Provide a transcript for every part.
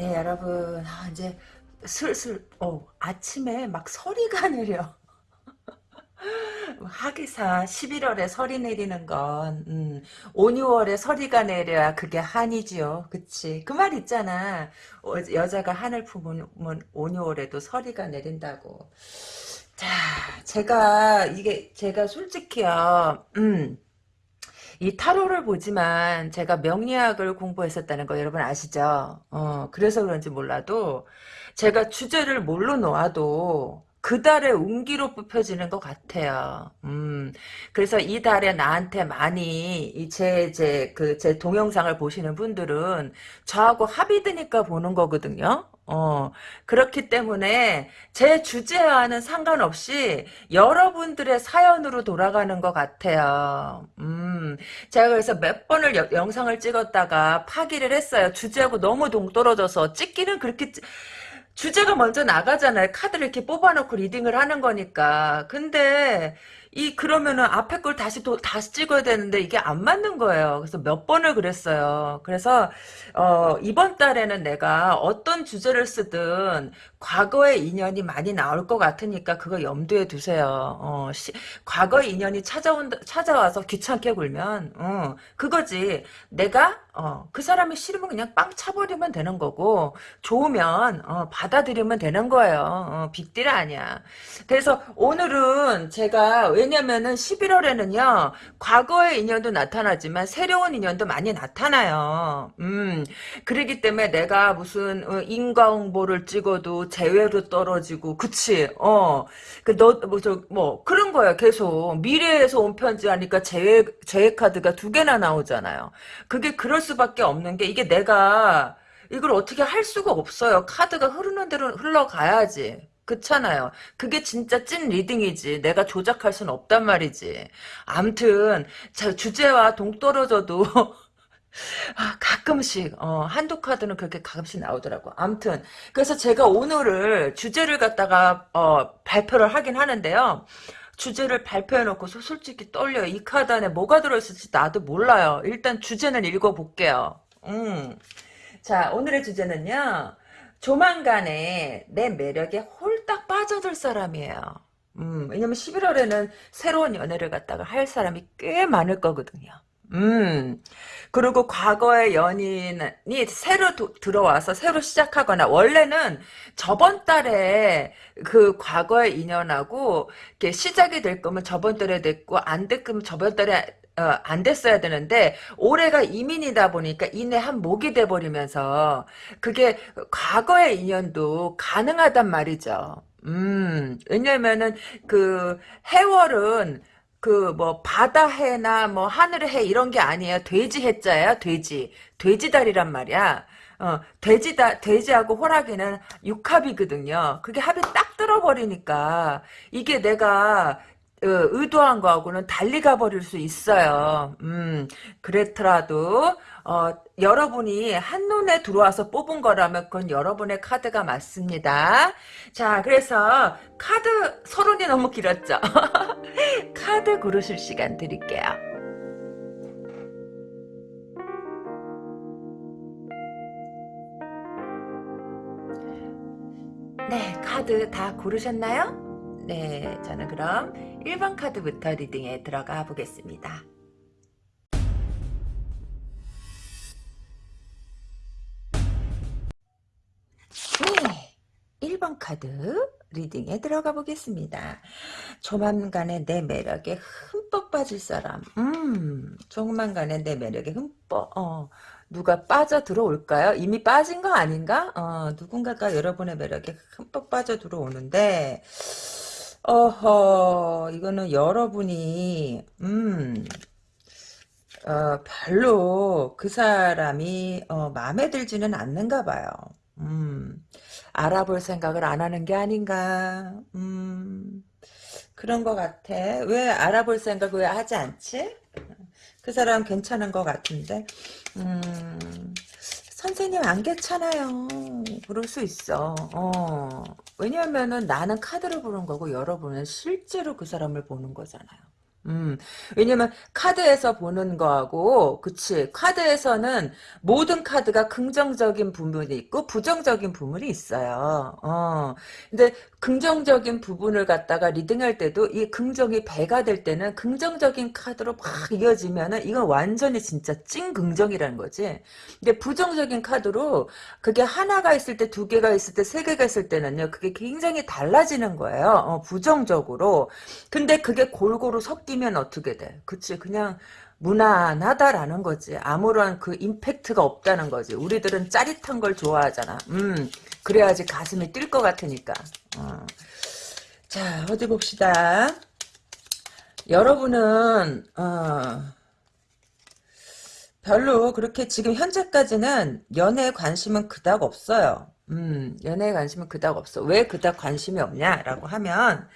네, 여러분, 아, 이제 슬슬, 어, 아침에 막 서리가 내려. 하기사 11월에 설이 내리는 건 음, 5, 6월에 설이가 내려야 그게 한이지요. 그치? 그 말 있잖아. 어, 여자가 한을 품으면 5, 6월에도 설이가 내린다고. 자, 제가 이게 제가 솔직히요. 음. 이 타로를 보지만 제가 명리학을 공부했었다는 거 여러분 아시죠? 어, 그래서 그런지 몰라도 제가 주제를 뭘로 놓아도 그 달의 운기로 뽑혀지는 것 같아요. 음, 그래서 이 달에 나한테 많이 제 제 그 제 동영상을 보시는 분들은 저하고 합이 드니까 보는 거거든요. 어, 그렇기 때문에 제 주제와는 상관없이 여러분들의 사연으로 돌아가는 것 같아요. 음, 제가 그래서 몇 번을 여, 영상을 찍었다가 파기를 했어요. 주제하고 너무 동떨어져서 찍기는 그렇게 주제가 먼저 나가잖아요. 카드를 이렇게 뽑아놓고 리딩을 하는 거니까. 근데 이 그러면은 앞에 걸 다시 또 다시 찍어야 되는데 이게 안 맞는 거예요. 그래서 몇 번을 그랬어요. 그래서 어, 이번 달에는 내가 어떤 주제를 쓰든 과거의 인연이 많이 나올 것 같으니까 그거 염두에 두세요. 어, 시, 과거의 인연이 찾아온 찾아와서 귀찮게 굴면 어, 그거지. 내가 어, 그 사람이 싫으면 그냥 빵 차버리면 되는 거고 좋으면 어, 받아들이면 되는 거예요. 어, 빅딜 아니야. 그래서 오늘은 제가 왜냐면은 11월에는요 과거의 인연도 나타나지만 새로운 인연도 많이 나타나요. 음, 그러기 때문에 내가 무슨 어, 인과응보를 찍어도 재회로 떨어지고 그치? 어, 그너뭐뭐 뭐, 그런 거야 계속 미래에서 온 편지 하니까 재회 재회 카드가 두 개나 나오잖아요. 그게 그럴 수밖에 없는 게 이게 내가 이걸 어떻게 할 수가 없어요. 카드가 흐르는 대로 흘러가야지. 그렇잖아요. 그게 진짜 찐 리딩이지. 내가 조작할 수는 없단 말이지. 암튼 주제와 동떨어져도 아, 가끔씩 어, 한두 카드는 그렇게 가끔씩 나오더라고. 암튼 그래서 제가 오늘을 주제를 갖다가 어, 발표를 하긴 하는데요. 주제를 발표해놓고 솔직히 떨려요. 이 카드 안에 뭐가 들어있을지 나도 몰라요. 일단 주제는 읽어볼게요. 음. 자 오늘의 주제는요. 조만간에 내 매력에 홀딱 빠져들 사람이에요. 음, 왜냐면 11월에는 새로운 연애를 갖다가 할 사람이 꽤 많을 거거든요. 음, 그리고 과거의 연인이 새로 도, 들어와서 새로 시작하거나, 원래는 저번 달에 그 과거의 인연하고, 이렇게 시작이 될 거면 저번 달에 됐고, 안 됐으면 저번 달에 어, 안 됐어야 되는데 올해가 이민이다 보니까 이내 한 목이 돼 버리면서 그게 과거의 인연도 가능하단 말이죠. 음, 왜냐면은 그 해월은 그 뭐 바다 해나 뭐 하늘의 해 이런 게 아니에요. 돼지 해자야 돼지. 돼지다리란 말이야. 어, 돼지다, 돼지하고 호랑이는 육합이거든요. 그게 합이 딱 들어버리니까, 이게 내가, 어, 의도한 거하고는 달리 가버릴 수 있어요. 음, 그렇더라도, 어, 여러분이 한눈에 들어와서 뽑은 거라면 그건 여러분의 카드가 맞습니다. 자, 그래서 카드 서론이 너무 길었죠? 카드 고르실 시간 드릴게요. 네, 카드 다 고르셨나요? 네, 저는 그럼 1번 카드부터 리딩에 들어가 보겠습니다. 네, 1번 카드 리딩에 들어가 보겠습니다. 조만간에 내 매력에 흠뻑 빠질 사람. 음, 조만간에 내 매력에 흠뻑, 어, 누가 빠져 들어올까요? 이미 빠진 거 아닌가? 어, 누군가가 여러분의 매력에 흠뻑 빠져 들어오는데, 어허, 이거는 여러분이, 음, 어, 별로 그 사람이, 어, 마음에 들지는 않는가 봐요. 음, 알아볼 생각을 안 하는 게 아닌가, 음, 그런 것 같아. 왜 알아볼 생각 왜 하지 않지? 그 사람 괜찮은 것 같은데, 음, 선생님 안 괜찮아요. 그럴 수 있어. 어. 왜냐하면은 나는 카드를 보는 거고 여러분은 실제로 그 사람을 보는 거잖아요. 음, 왜냐면 카드에서 보는 거하고, 그치. 카드에서는 모든 카드가 긍정적인 부분이 있고 부정적인 부분이 있어요. 어. 근데 긍정적인 부분을 갖다가 리딩할 때도 이 긍정이 배가 될 때는 긍정적인 카드로 막 이어지면은 이건 완전히 진짜 찐 긍정이라는 거지. 근데 부정적인 카드로 그게 하나가 있을 때, 두 개가 있을 때, 세 개가 있을 때는요, 그게 굉장히 달라지는 거예요. 어, 부정적으로. 근데 그게 골고루 섞 이면 어떻게 돼? 그치, 그냥 무난하다라는 거지. 아무런 그 임팩트가 없다는 거지. 우리들은 짜릿한 걸 좋아하잖아. 음, 그래야지 가슴이 뛸 것 같으니까. 어. 자, 어디 봅시다. 여러분은, 어, 별로 그렇게 지금 현재까지는 연애에 관심은 그닥 없어요. 음, 연애에 관심은 그닥 없어. 왜 그닥 관심이 없냐라고 하면,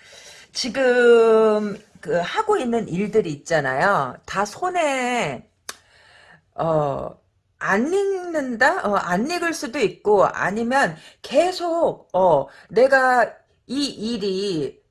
지금 그 하고 있는 일들이 있잖아요. 다 손에 어, 안 읽는다? 어, 안 읽을 수도 있고 아니면 계속 어, 내가 이 일이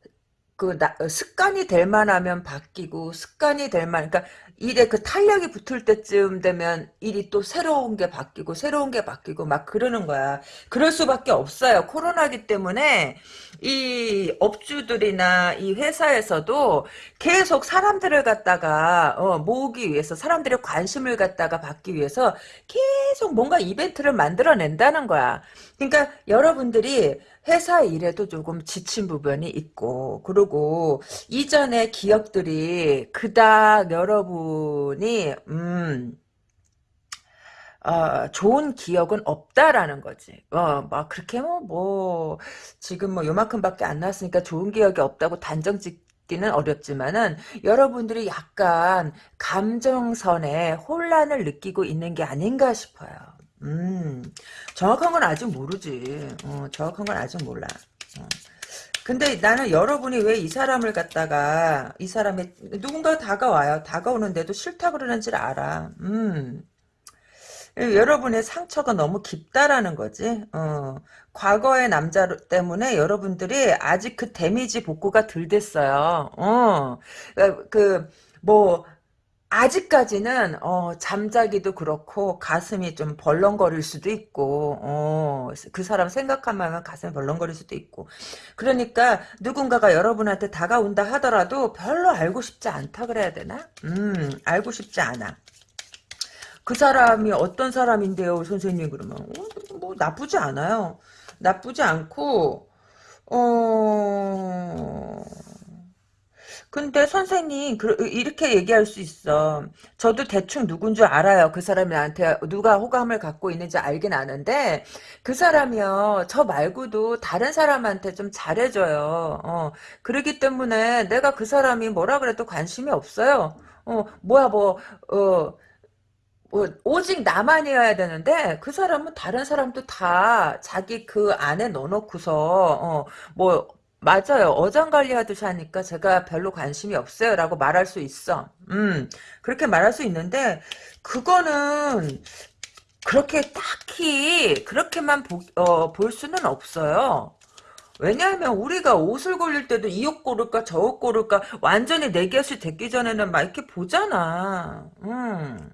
그 나, 습관이 될 만하면 바뀌고 습관이 될 만, 그러니까 일에 그 탄력이 붙을 때쯤 되면 일이 또 새로운 게 바뀌고 새로운 게 바뀌고 막 그러는 거야. 그럴 수밖에 없어요. 코로나기 때문에 이 업주들이나 이 회사에서도 계속 사람들을 갖다가 어, 모으기 위해서 사람들의 관심을 갖다가 받기 위해서 계속 뭔가 이벤트를 만들어낸다는 거야. 그러니까 여러분들이 회사 일에도 조금 지친 부분이 있고 그리고 이전의 기억들이 그닥 여러분이 음 어, 좋은 기억은 없다라는 거지. 어, 막 그렇게 뭐, 뭐, 지금 뭐 요만큼밖에 안 나왔으니까 좋은 기억이 없다고 단정 짓기는 어렵지만은 여러분들이 약간 감정선에 혼란을 느끼고 있는 게 아닌가 싶어요. 음, 정확한 건 아직 모르지. 어, 정확한 건 아직 몰라. 어. 근데 나는 여러분이 왜 이 사람을 갖다가 이 사람이 누군가 다가와요. 다가오는데도 싫다 그러는지를 알아. 음. 여러분의 상처가 너무 깊다라는 거지. 어, 과거의 남자 때문에 여러분들이 아직 그 데미지 복구가 덜 됐어요. 어, 그, 뭐, 아직까지는 어, 잠자기도 그렇고 가슴이 좀 벌렁거릴 수도 있고 어, 그 사람 생각하면 가슴이 벌렁거릴 수도 있고 그러니까 누군가가 여러분한테 다가온다 하더라도 별로 알고 싶지 않다 그래야 되나? 음 알고 싶지 않아. 그 사람이 어떤 사람인데요, 선생님 그러면 어, 뭐 나쁘지 않아요. 나쁘지 않고 어. 근데 선생님 이렇게 얘기할 수 있어. 저도 대충 누군 줄 알아요. 그 사람이 나한테 누가 호감을 갖고 있는지 알긴 아는데 그 사람이요. 저 말고도 다른 사람한테 좀 잘해줘요. 어, 그러기 때문에 내가 그 사람이 뭐라 그래도 관심이 없어요. 어, 뭐야 뭐 어. 어, 오직 나만이어야 되는데 그 사람은 다른 사람도 다 자기 그 안에 넣어놓고서 어, 뭐 맞아요. 어장관리 하듯이 하니까 제가 별로 관심이 없어요. 라고 말할 수 있어. 음, 그렇게 말할 수 있는데, 그거는, 그렇게 딱히, 그렇게만 보, 어, 볼 수는 없어요. 왜냐하면 우리가 옷을 고를 때도 이 옷 고를까 저 옷 고를까 완전히 내 곁이 됐기 전에는 막 이렇게 보잖아. 음.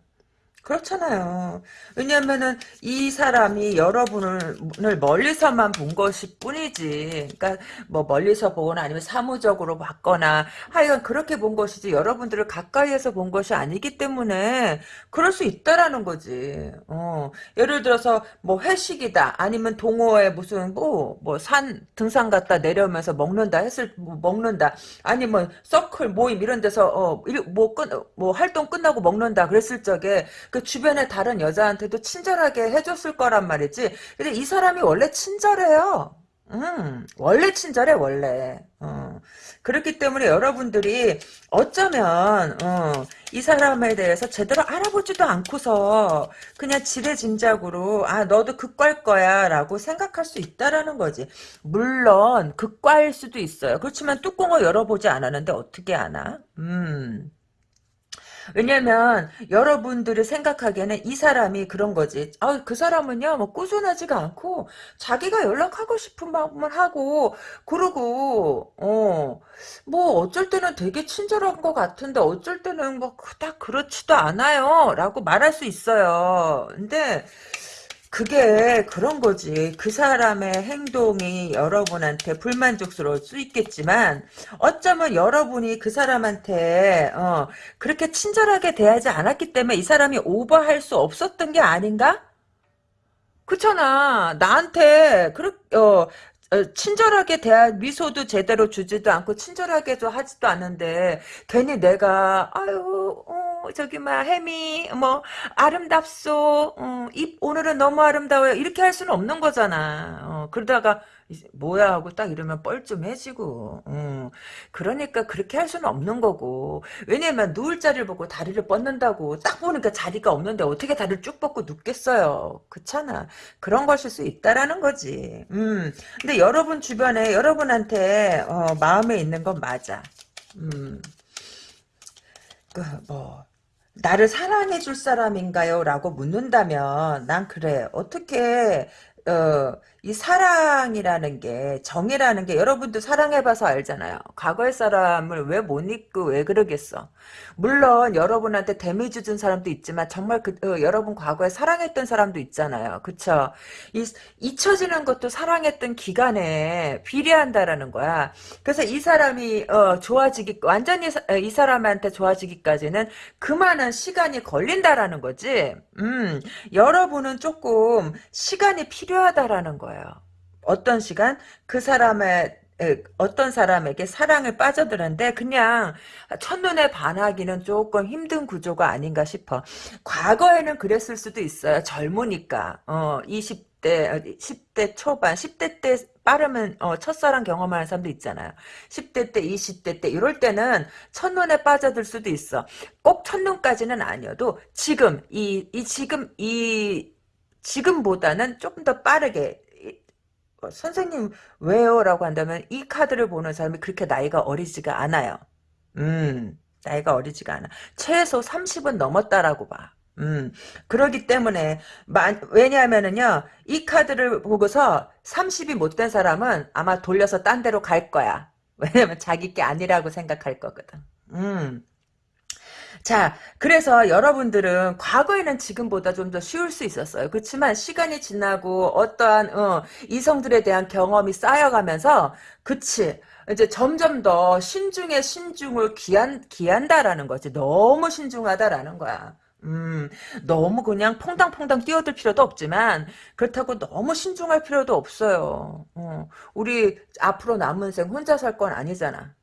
그렇잖아요. 왜냐면은 이 사람이 여러분을 멀리서만 본 것일 뿐이지. 그러니까 뭐 멀리서 보거나 아니면 사무적으로 봤거나 하여간 그렇게 본 것이지 여러분들을 가까이에서 본 것이 아니기 때문에 그럴 수 있다라는 거지. 어. 예를 들어서 뭐 회식이다 아니면 동호회 무슨 뭐 뭐 산 등산 갔다 내려오면서 먹는다 했을 뭐 먹는다 아니면 서클 모임 이런 데서 어뭐끝뭐 활동 끝나고 먹는다 그랬을 적에 그그 주변의 다른 여자한테도 친절하게 해줬을 거란 말이지. 근데 이 사람이 원래 친절해요. 음, 원래 친절해, 원래. 어. 그렇기 때문에 여러분들이 어쩌면, 어, 이 사람에 대해서 제대로 알아보지도 않고서 그냥 지레짐작으로, 아, 너도 극과일 거야, 라고 생각할 수 있다라는 거지. 물론, 극과일 수도 있어요. 그렇지만 뚜껑을 열어보지 않았는데 어떻게 아나? 음. 왜냐면 여러분들이 생각하기에는 이 사람이 그런 거지. 아, 그 사람은요, 뭐 꾸준하지가 않고 자기가 연락하고 싶은 마음을 하고 그러고 어, 뭐 어쩔 때는 되게 친절한 것 같은데 어쩔 때는 뭐딱 그렇지도 않아요라고 말할 수 있어요. 근데 그게 그런 거지. 그 사람의 행동이 여러분한테 불만족스러울 수 있겠지만 어쩌면 여러분이 그 사람한테 어, 그렇게 친절하게 대하지 않았기 때문에 이 사람이 오버할 수 없었던 게 아닌가? 그렇잖아. 나한테 그렇 어, 어, 친절하게 대한 미소도 제대로 주지도 않고 친절하게도 하지도 않는데 괜히 내가 아유 어, 저기 막 혜미 뭐 아름답소 어, 입 오늘은 너무 아름다워요. 이렇게 할 수는 없는 거잖아. 어, 그러다가 뭐야 하고 딱 이러면 뻘쭘해지고 어, 그러니까 그렇게 할 수는 없는 거고. 왜냐면 누울 자리를 보고 다리를 뻗는다고 딱 보니까 자리가 없는데 어떻게 다리를 쭉 뻗고 눕겠어요? 그렇잖아. 그런 것일 수 있다라는 거지. 음. 근데 여러분 주변에 여러분한테 어, 마음에 있는 건 맞아. 음. 그 뭐 나를 사랑해 줄 사람인가요? 라고 묻는다면 난 그래. 어떻게 어, 이 사랑이라는 게 정이라는 게 여러분도 사랑해봐서 알잖아요. 과거의 사람을 왜 못 잊고 왜 그러겠어. 물론 여러분한테 데미지 준 사람도 있지만 정말 그 어, 여러분 과거에 사랑했던 사람도 있잖아요. 그쵸? 이, 잊혀지는 것도 사랑했던 기간에 비례한다라는 거야. 그래서 이 사람이 어, 좋아지기 완전히 사, 어, 이 사람한테 좋아지기까지는 그만한 시간이 걸린다라는 거지. 음, 여러분은 조금 시간이 필요하다라는 거 예요. 어떤 시간? 그 사람의 어떤 사람에게 사랑을 빠져드는데 그냥 첫눈에 반하기는 조금 힘든 구조가 아닌가 싶어. 과거에는 그랬을 수도 있어요. 젊으니까. 어, 20대, 10대 초반, 10대 때 빠르면 어, 첫사랑 경험하는 사람도 있잖아요. 10대 때, 20대 때 이럴 때는 첫눈에 빠져들 수도 있어. 꼭 첫눈까지는 아니어도 지금 이, 이 지금 이 지금보다는 조금 더 빠르게 어, 선생님 왜요? 라고 한다면 이 카드를 보는 사람이 그렇게 나이가 어리지가 않아요. 음, 나이가 어리지가 않아. 최소 30은 넘었다라고 봐. 음, 그러기 때문에, 왜냐하면은요, 이 카드를 보고서 30이 못된 사람은 아마 돌려서 딴 데로 갈 거야. 왜냐면 자기 게 아니라고 생각할 거거든. 음. 자, 그래서 여러분들은 과거에는 지금보다 좀 더 쉬울 수 있었어요. 그렇지만 시간이 지나고 어떠한 어, 이성들에 대한 경험이 쌓여가면서 그치 이제 점점 더 신중에 신중을 기한 기한다라는 거지. 너무 신중하다라는 거야. 음, 너무 그냥 퐁당퐁당 뛰어들 필요도 없지만 그렇다고 너무 신중할 필요도 없어요. 어, 우리 앞으로 남은 생 혼자 살 건 아니잖아.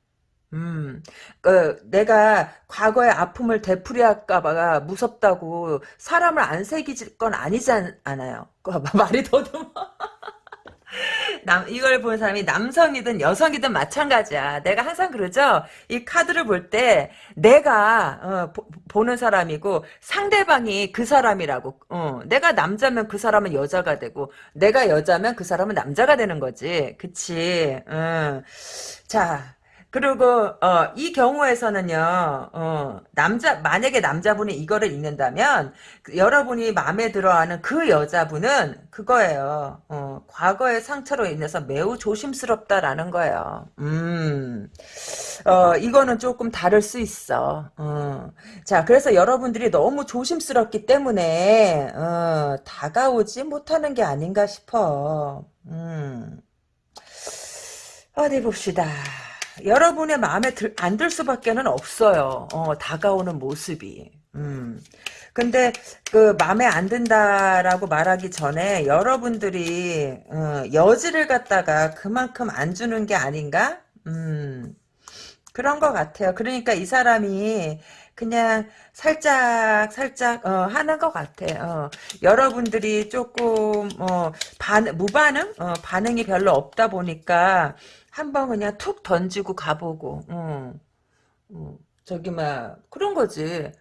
음, 그, 내가 과거의 아픔을 되풀이할까봐 무섭다고 사람을 안 새기질 건 아니지 않 아요. 그 말이 더듬어. 남, 이걸 보는 사람이 남성이든 여성이든 마찬가지야. 내가 항상 그러죠? 이 카드를 볼 때, 내가, 어, 보, 는 사람이고, 상대방이 그 사람이라고, 어, 내가 남자면 그 사람은 여자가 되고, 내가 여자면 그 사람은 남자가 되는 거지. 그치? 어. 자, 그리고 어, 이 경우에서는요. 어, 남자 만약에 남자분이 이거를 읽는다면 그, 여러분이 마음에 들어하는 그 여자분은 그거예요. 어, 과거의 상처로 인해서 매우 조심스럽다라는 거예요. 음. 어, 이거는 조금 다를 수 있어. 어. 자, 그래서 여러분들이 너무 조심스럽기 때문에 어, 다가오지 못하는 게 아닌가 싶어. 음. 어디 봅시다. 여러분의 마음에 들, 안 들 수밖에 는 없어요. 어, 다가오는 모습이. 음. 근데 그 마음에 안 든다라고 말하기 전에 여러분들이 어, 여지를 갖다가 그만큼 안 주는 게 아닌가? 음. 그런 것 같아요. 그러니까 이 사람이 그냥 살짝 살짝 어, 하는 것 같아. 어. 여러분들이 조금 어, 반 무반응 어, 반응이 별로 없다 보니까 한번 그냥 툭 던지고 가보고, 어, 어, 저기, 막, 그런 거지.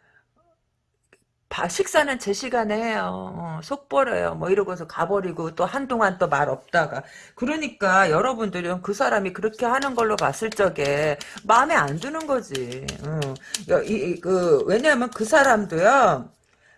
바- 식사는 제 시간에 해요. 어, 속버려요. 뭐 이러고서 가버리고 또 한동안 또 말 없다가. 그러니까 여러분들은 그 사람이 그렇게 하는 걸로 봤을 적에 마음에 안 드는 거지. 어. 여- 이- 이- 그, 왜냐면 그 사람도요.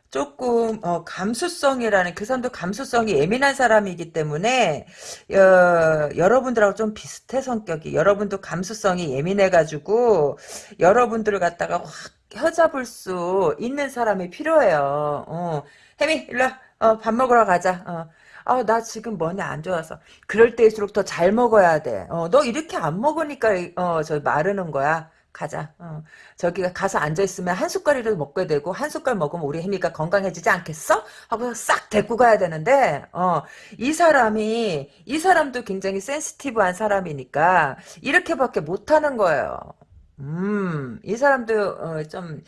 조금 어, 감수성이라는 그 사람도 감수성이 예민한 사람이기 때문에 어, 여러분들하고 좀 비슷해 성격이 여러분도 감수성이 예민해가지고 여러분들을 갖다가 확 혀잡을 수 있는 사람이 필요해요. 어. 혜미 일로 와. 어, 밥 먹으러 가자. 어. 아, 나 지금 뭐냐 안 좋아서. 그럴 때일수록 더 잘 먹어야 돼. 어, 너 이렇게 안 먹으니까 어, 저 마르는 거야. 가자. 어. 저기 가서 앉아있으면 한 숟갈이라도 먹게 되고, 한 숟갈 먹으면 우리 혜미가 건강해지지 않겠어? 하고 싹 데리고 가야 되는데, 어, 이 사람이, 이 사람도 굉장히 센시티브한 사람이니까, 이렇게밖에 못하는 거예요. 음, 이 사람도, 어, 좀,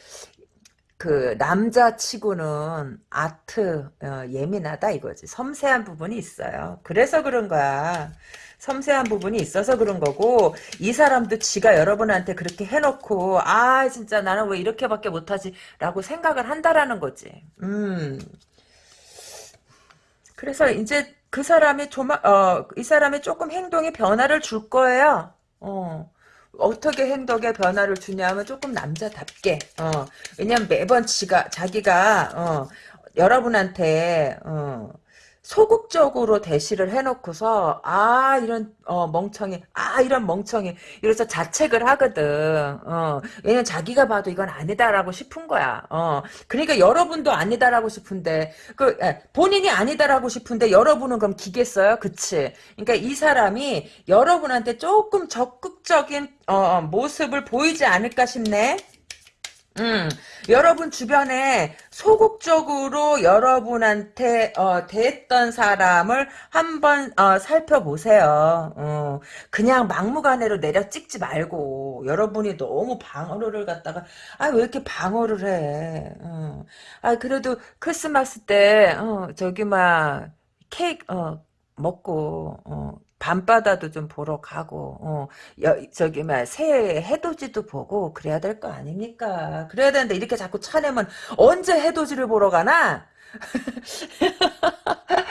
그, 남자치고는 아트, 어, 예민하다 이거지. 섬세한 부분이 있어요. 그래서 그런 거야. 섬세한 부분이 있어서 그런 거고 이 사람도 지가 여러분한테 그렇게 해놓고 아 진짜 나는 왜 이렇게밖에 못하지? 라고 생각을 한다라는 거지. 음. 그래서 이제 그 사람이 조마 어이 사람이 조금 행동에 변화를 줄 거예요. 어. 어떻게 행동에 변화를 주냐면 조금 남자답게 어. 왜냐면 매번 지가 자기가 어 여러분한테 어 소극적으로 대시를 해놓고서 아 이런 어, 멍청이 아 이런 멍청이 이래서 자책을 하거든. 어, 왜냐면 자기가 봐도 이건 아니다라고 싶은 거야. 어, 그러니까 여러분도 아니다라고 싶은데 그 에, 본인이 아니다라고 싶은데 여러분은 그럼 기겠어요? 그치? 그러니까 이 사람이 여러분한테 조금 적극적인 어, 모습을 보이지 않을까 싶네 음, 여러분 주변에 소극적으로 여러분한테 어, 대했던 사람을 한번 어, 살펴보세요. 어, 그냥 막무가내로 내려 찍지 말고 여러분이 너무 방어를 갖다가 아 왜 이렇게 방어를 해? 어, 아 그래도 크리스마스 때 어, 저기 막 케이크 어, 먹고 어, 밤바다도 좀 보러 가고 어, 여, 저기 막 새해 해돋이도 보고 그래야 될 거 아닙니까? 그래야 되는데 이렇게 자꾸 차내면 언제 해돋이를 보러 가나?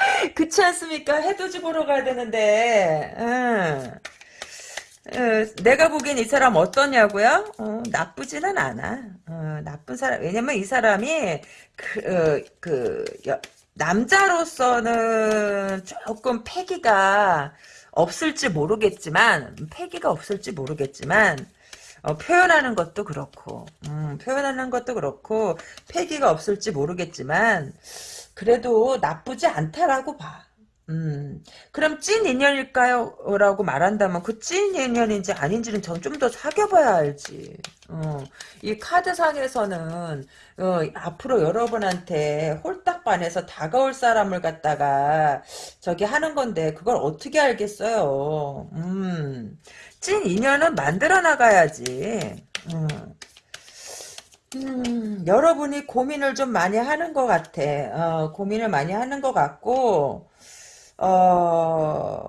그렇지 않습니까? 해돋이 보러 가야 되는데 응. 어, 내가 보기엔 이 사람 어떠냐고요? 어, 나쁘지는 않아. 어, 나쁜 사람. 왜냐면 이 사람이 그, 어, 그 여- 남자로서는 조금 패기가 없을지 모르겠지만 패기가 없을지 모르겠지만 어, 표현하는 것도 그렇고 음, 표현하는 것도 그렇고 패기가 없을지 모르겠지만 그래도 나쁘지 않다라고 봐. 음, 그럼 찐 인연일까요? 라고 말한다면 그 찐 인연인지 아닌지는 전 좀 더 사귀어봐야 알지. 어, 이 카드상에서는 어, 앞으로 여러분한테 홀딱 반해서 다가올 사람을 갖다가 저기 하는 건데 그걸 어떻게 알겠어요. 음, 찐 인연은 만들어 나가야지. 음. 음, 여러분이 고민을 좀 많이 하는 것 같아. 어, 고민을 많이 하는 것 같고, 어,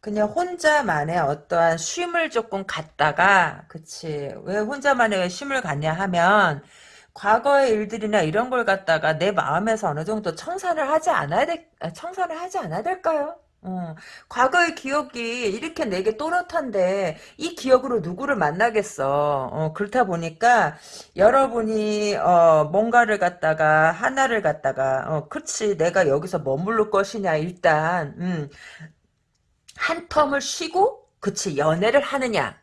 그냥 혼자만의 어떠한 쉼을 조금 갖다가, 그치. 왜 혼자만의 왜 쉼을 갖냐 하면, 과거의 일들이나 이런 걸 갖다가 내 마음에서 어느 정도 청산을 하지 않아야 될, 아, 청산을 하지 않아야 될까요? 어, 과거의 기억이 이렇게 내게 또렷한데 이 기억으로 누구를 만나겠어. 어, 그렇다 보니까 여러분이 어, 뭔가를 갖다가 하나를 갖다가 어, 그치 내가 여기서 머무를 것이냐 일단 음, 한 텀을 쉬고 그치 연애를 하느냐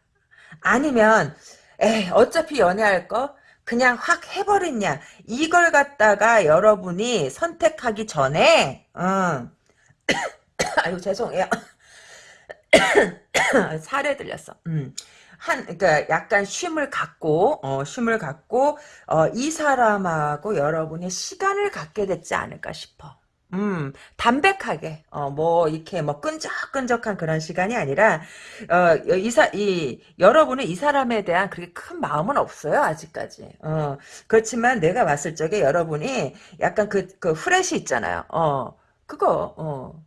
아니면 에이 어차피 연애할 거 그냥 확 해버리냐 이걸 갖다가 여러분이 선택하기 전에 음, 아유 죄송해요 살에 들렸어 음. 한, 그니까 약간 쉼을 갖고, 어, 쉼을 갖고, 어, 이 사람하고 여러분이 시간을 갖게 됐지 않을까 싶어. 음, 담백하게, 어, 뭐, 이렇게 뭐, 끈적끈적한 그런 시간이 아니라, 어, 이 사, 이, 여러분은 이 사람에 대한 그렇게 큰 마음은 없어요, 아직까지. 어, 그렇지만 내가 봤을 적에 여러분이 약간 그, 그 후레쉬 있잖아요. 어, 그거, 어,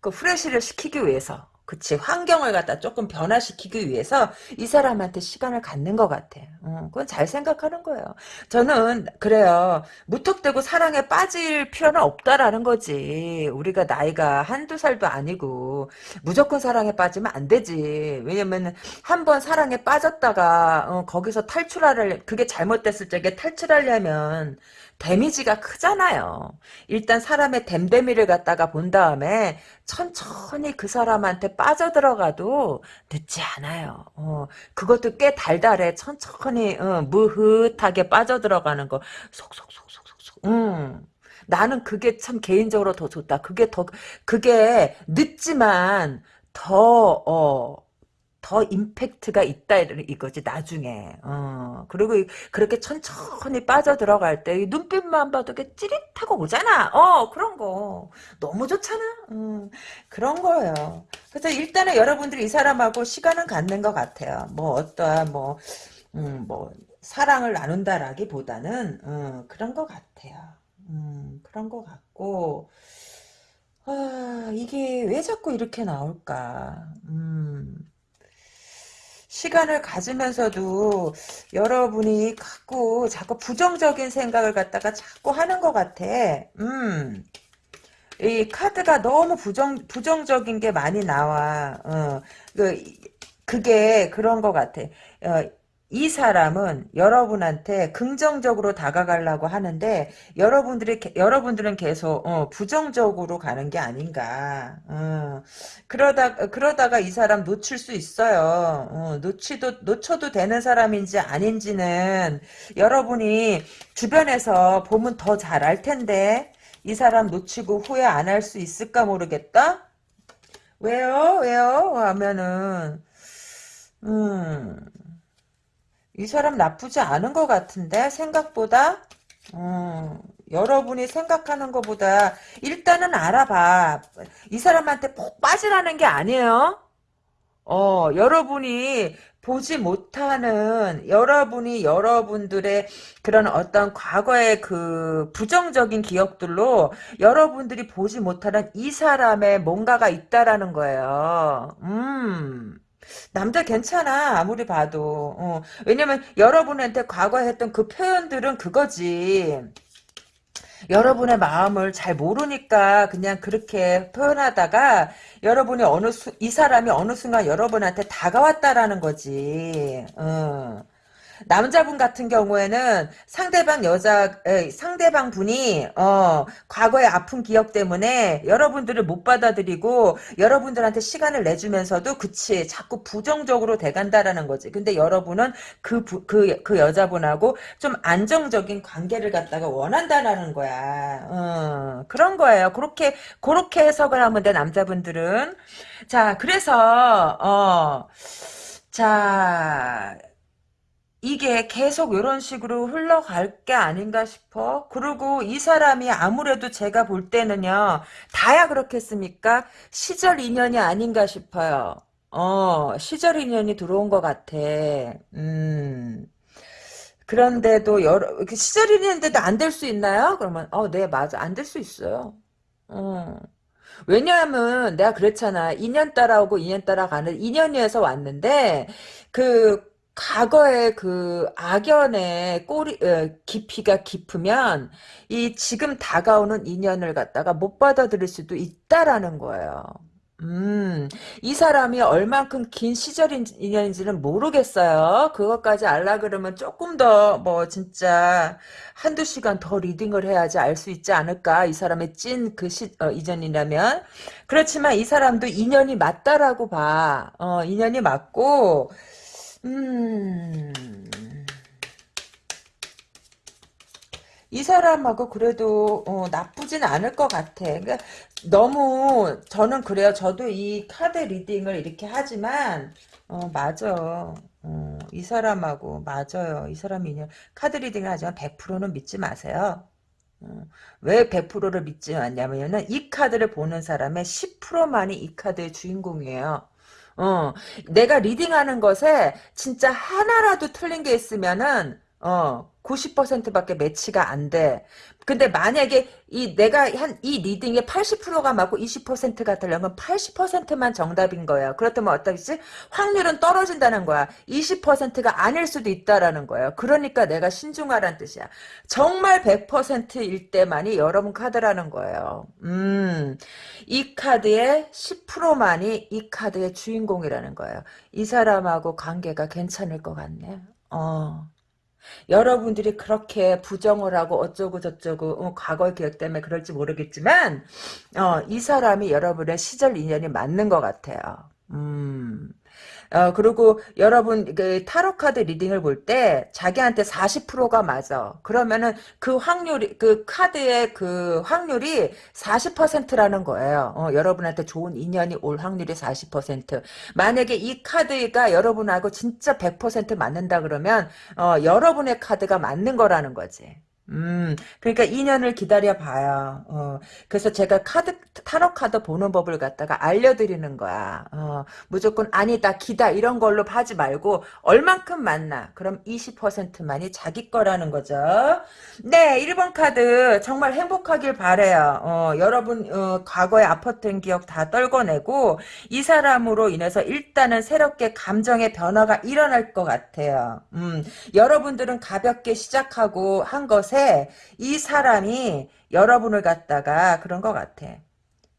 그 후레쉬를 시키기 위해서, 그치 환경을 갖다 조금 변화시키기 위해서 이 사람한테 시간을 갖는 것 같아. 어, 그건 잘 생각하는 거예요. 저는 그래요. 무턱대고 사랑에 빠질 필요는 없다라는 거지. 우리가 나이가 한두 살도 아니고 무조건 사랑에 빠지면 안 되지. 왜냐면 한 번 사랑에 빠졌다가 어, 거기서 탈출하려 그게 잘못됐을 적에 탈출하려면 데미지가 크잖아요. 일단 사람의 댐데미를 갖다가 본 다음에 천천히 그 사람한테 빠져들어가도 늦지 않아요. 어, 그것도 꽤 달달해. 천천히 어, 무흐하게 빠져들어가는 거 속속속속속속. 음. 나는 그게 참 개인적으로 더 좋다. 그게 더 그게 늦지만 더 어, 더 임팩트가 있다 이거지 나중에. 어. 그리고 그렇게 천천히 빠져 들어갈 때 눈빛만 봐도 게 찌릿하고 오잖아. 어 그런 거. 너무 좋잖아. 음, 그런 거예요. 그래서 일단은 여러분들이 이 사람하고 시간은 갖는 것 같아요. 뭐 어떠한 뭐 음, 뭐 사랑을 나눈다라기보다는 음, 그런 것 같아요. 음, 그런 것 같고. 아, 이게 왜 자꾸 이렇게 나올까? 음. 시간을 가지면서도 여러분이 자꾸 자꾸 부정적인 생각을 갖다가 자꾸 하는 것 같아. 음. 이 카드가 너무 부정 부정적인 게 많이 나와. 어. 그 그게 그런 것 같아. 어, 이 사람은 여러분한테 긍정적으로 다가가려고 하는데 여러분들이 여러분들은 계속 어, 부정적으로 가는 게 아닌가. 어, 그러다 그러다가 이 사람 놓칠 수 있어요. 어, 놓치도 놓쳐도 되는 사람인지 아닌지는 여러분이 주변에서 보면 더 잘 알 텐데 이 사람 놓치고 후회 안 할 수 있을까 모르겠다. 왜요? 왜요? 하면은 음. 이 사람 나쁘지 않은 것 같은데 생각보다 음, 여러분이 생각하는 것보다 일단은 알아봐. 이 사람한테 폭 빠지라는 게 아니에요. 어, 여러분이 보지 못하는 여러분이 여러분들의 그런 어떤 과거의 그 부정적인 기억들로 여러분들이 보지 못하는 이 사람의 뭔가가 있다라는 거예요. 음. 남자 괜찮아 아무리 봐도 어. 왜냐면 여러분한테 과거에 했던 그 표현들은 그거지 여러분의 마음을 잘 모르니까 그냥 그렇게 표현하다가 여러분이 어느 수, 이 사람이 어느 순간 여러분한테 다가왔다라는 거지. 어. 남자분 같은 경우에는 상대방 여자 에, 상대방 분이 어 과거의 아픈 기억 때문에 여러분들을 못 받아들이고 여러분들한테 시간을 내주면서도 그치 자꾸 부정적으로 돼간다라는 거지. 근데 여러분은 그그 그 그, 그 여자분하고 좀 안정적인 관계를 갖다가 원한다라는 거야. 어, 그런 거예요. 그렇게 그렇게 해석을 하면 돼 남자분들은. 자 그래서 어. 자, 이게 계속 이런 식으로 흘러갈 게 아닌가 싶어. 그리고 이 사람이 아무래도 제가 볼 때는요. 다야 그렇겠습니까? 시절 인연이 아닌가 싶어요. 어, 시절 인연이 들어온 것 같아. 음. 그런데도 여러 시절 인연인데도 안 될 수 있나요? 그러면 어, 네, 맞아. 안 될 수 있어요. 어. 왜냐하면 내가 그랬잖아. 2년 따라오고 2년 따라가는 2년이어서 왔는데 그 과거의 그 악연의 꼬리 어, 깊이가 깊으면 이 지금 다가오는 인연을 갖다가 못 받아들일 수도 있다라는 거예요. 음, 이 사람이 얼만큼 긴 시절 인연인지는 모르겠어요. 그것까지 알라 그러면 조금 더, 뭐, 진짜, 한두 시간 더 리딩을 해야지 알 수 있지 않을까. 이 사람의 찐그 시, 어, 이전이라면. 그렇지만 이 사람도 인연이 맞다라고 봐. 어, 인연이 맞고, 음. 이 사람하고 그래도 어, 나쁘진 않을 것 같아. 그러니까 너무 저는 그래요. 저도 이 카드 리딩을 이렇게 하지만 어, 맞아. 어, 이 사람하고 맞아요. 이 사람이 카드 리딩을 하지만 100%는 믿지 마세요. 어, 왜 100%를 믿지 않냐면은 이 카드를 보는 사람의 10%만이 이 카드의 주인공이에요. 어, 내가 리딩하는 것에 진짜 하나라도 틀린 게 있으면은 어, 90%밖에 매치가 안 돼. 근데 만약에 이 내가 한 이 리딩의 80%가 맞고 20%가 틀리면 80%만 정답인 거예요. 그렇다면 어떻겠지? 확률은 떨어진다는 거야. 20%가 아닐 수도 있다라는 거예요. 그러니까 내가 신중하란 뜻이야. 정말 100%일 때만이 여러분 카드라는 거예요. 음, 이 카드의 10%만이 이 카드의 주인공이라는 거예요. 이 사람하고 관계가 괜찮을 것 같네. 어. 여러분들이 그렇게 부정을 하고 어쩌고 저쩌고 어, 과거 기억 때문에 그럴지 모르겠지만 어, 이 사람이 여러분의 시절 인연이 맞는 것 같아요. 음. 어, 그리고 여러분, 그, 타로 카드 리딩을 볼 때, 자기한테 40%가 맞아. 그러면은 그 확률이, 그 카드의 그 확률이 40%라는 거예요. 어, 여러분한테 좋은 인연이 올 확률이 40%. 만약에 이 카드가 여러분하고 진짜 100% 맞는다 그러면, 어, 여러분의 카드가 맞는 거라는 거지. 음, 그러니까 2년을 기다려 봐요. 어, 그래서 제가 카드, 타로 카드 보는 법을 갖다가 알려드리는 거야. 어, 무조건 아니다, 기다, 이런 걸로 하지 말고, 얼만큼 맞나? 그럼 20%만이 자기 거라는 거죠. 네, 1번 카드, 정말 행복하길 바래요 어, 여러분, 어, 과거에 아팠던 기억 다 떨궈내고, 이 사람으로 인해서 일단은 새롭게 감정의 변화가 일어날 것 같아요. 음, 여러분들은 가볍게 시작하고 한 것에, 이 사람이 여러분을 갖다가 그런 것 같아.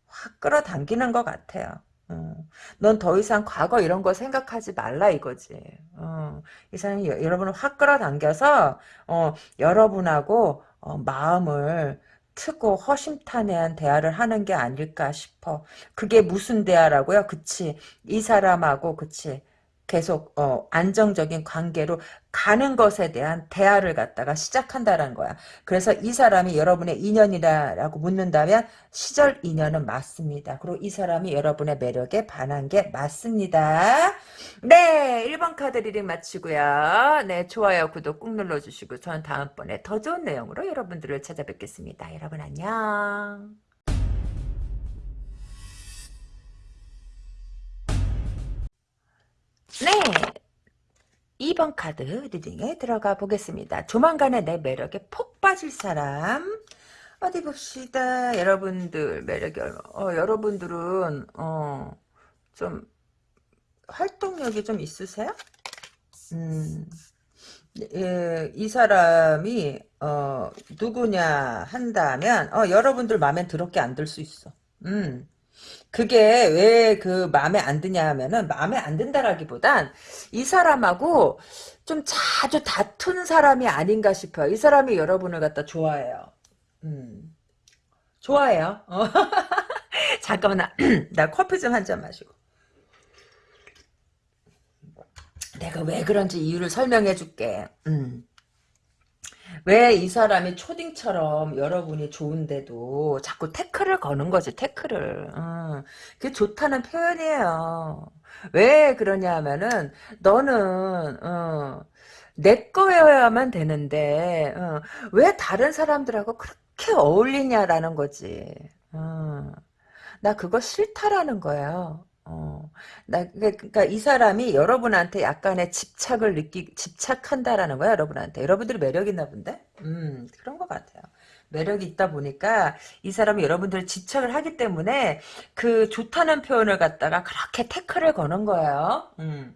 확 끌어당기는 것 같아요. 어. 넌더 이상 과거 이런 거 생각하지 말라 이거지. 어. 이 사람이 여, 러분을 확 끌어당겨서 어, 여러분하고 어, 마음을 트고 허심탄회한 대화를 하는 게 아닐까 싶어. 그게 무슨 대화라고요? 그치. 이 사람하고 그치. 계속 어, 안정적인 관계로 가는 것에 대한 대화를 갖다가 시작한다는 거야. 그래서 이 사람이 여러분의 인연이라고 묻는다면 시절 인연은 맞습니다. 그리고 이 사람이 여러분의 매력에 반한 게 맞습니다. 네, 1번 카드 reading 마치고요. 네, 좋아요, 구독 꾹 눌러주시고 전 다음번에 더 좋은 내용으로 여러분들을 찾아뵙겠습니다. 여러분 안녕. 네. 2번 카드 리딩에 들어가 보겠습니다. 조만간에 내 매력에 폭 빠질 사람. 어디 봅시다. 여러분들 매력이 어, 여러분들은, 어, 좀, 활동력이 좀 있으세요? 음, 예, 이 사람이, 어, 누구냐 한다면, 어, 여러분들 마음에 더럽게 안 들 수 있어. 음, 그게 왜 그 마음에 안 드냐 하면은 마음에 안 든다라기보단 이 사람하고 좀 자주 다툰 사람이 아닌가 싶어요. 이 사람이 여러분을 갖다 좋아해요. 음. 좋아해요. 어. 잠깐만 나, 나 커피 좀 한 잔 마시고. 내가 왜 그런지 이유를 설명해 줄게. 음. 왜 이 사람이 초딩처럼 여러분이 좋은데도 자꾸 태클을 거는 거지 태클을. 어, 그게 좋다는 표현이에요. 왜 그러냐 하면은 너는 어, 내 거여야만 되는데 어, 왜 다른 사람들하고 그렇게 어울리냐라는 거지. 어, 나 그거 싫다라는 거예요 어, 나, 그러니까 이 사람이 여러분한테 약간의 집착을 느끼, 집착한다라는 거야, 여러분한테. 여러분들이 매력 있나 본데? 음, 그런 것 같아요. 매력이 있다 보니까 이 사람이 여러분들을 집착을 하기 때문에 그 좋다는 표현을 갖다가 그렇게 태클을 거는 거예요. 음.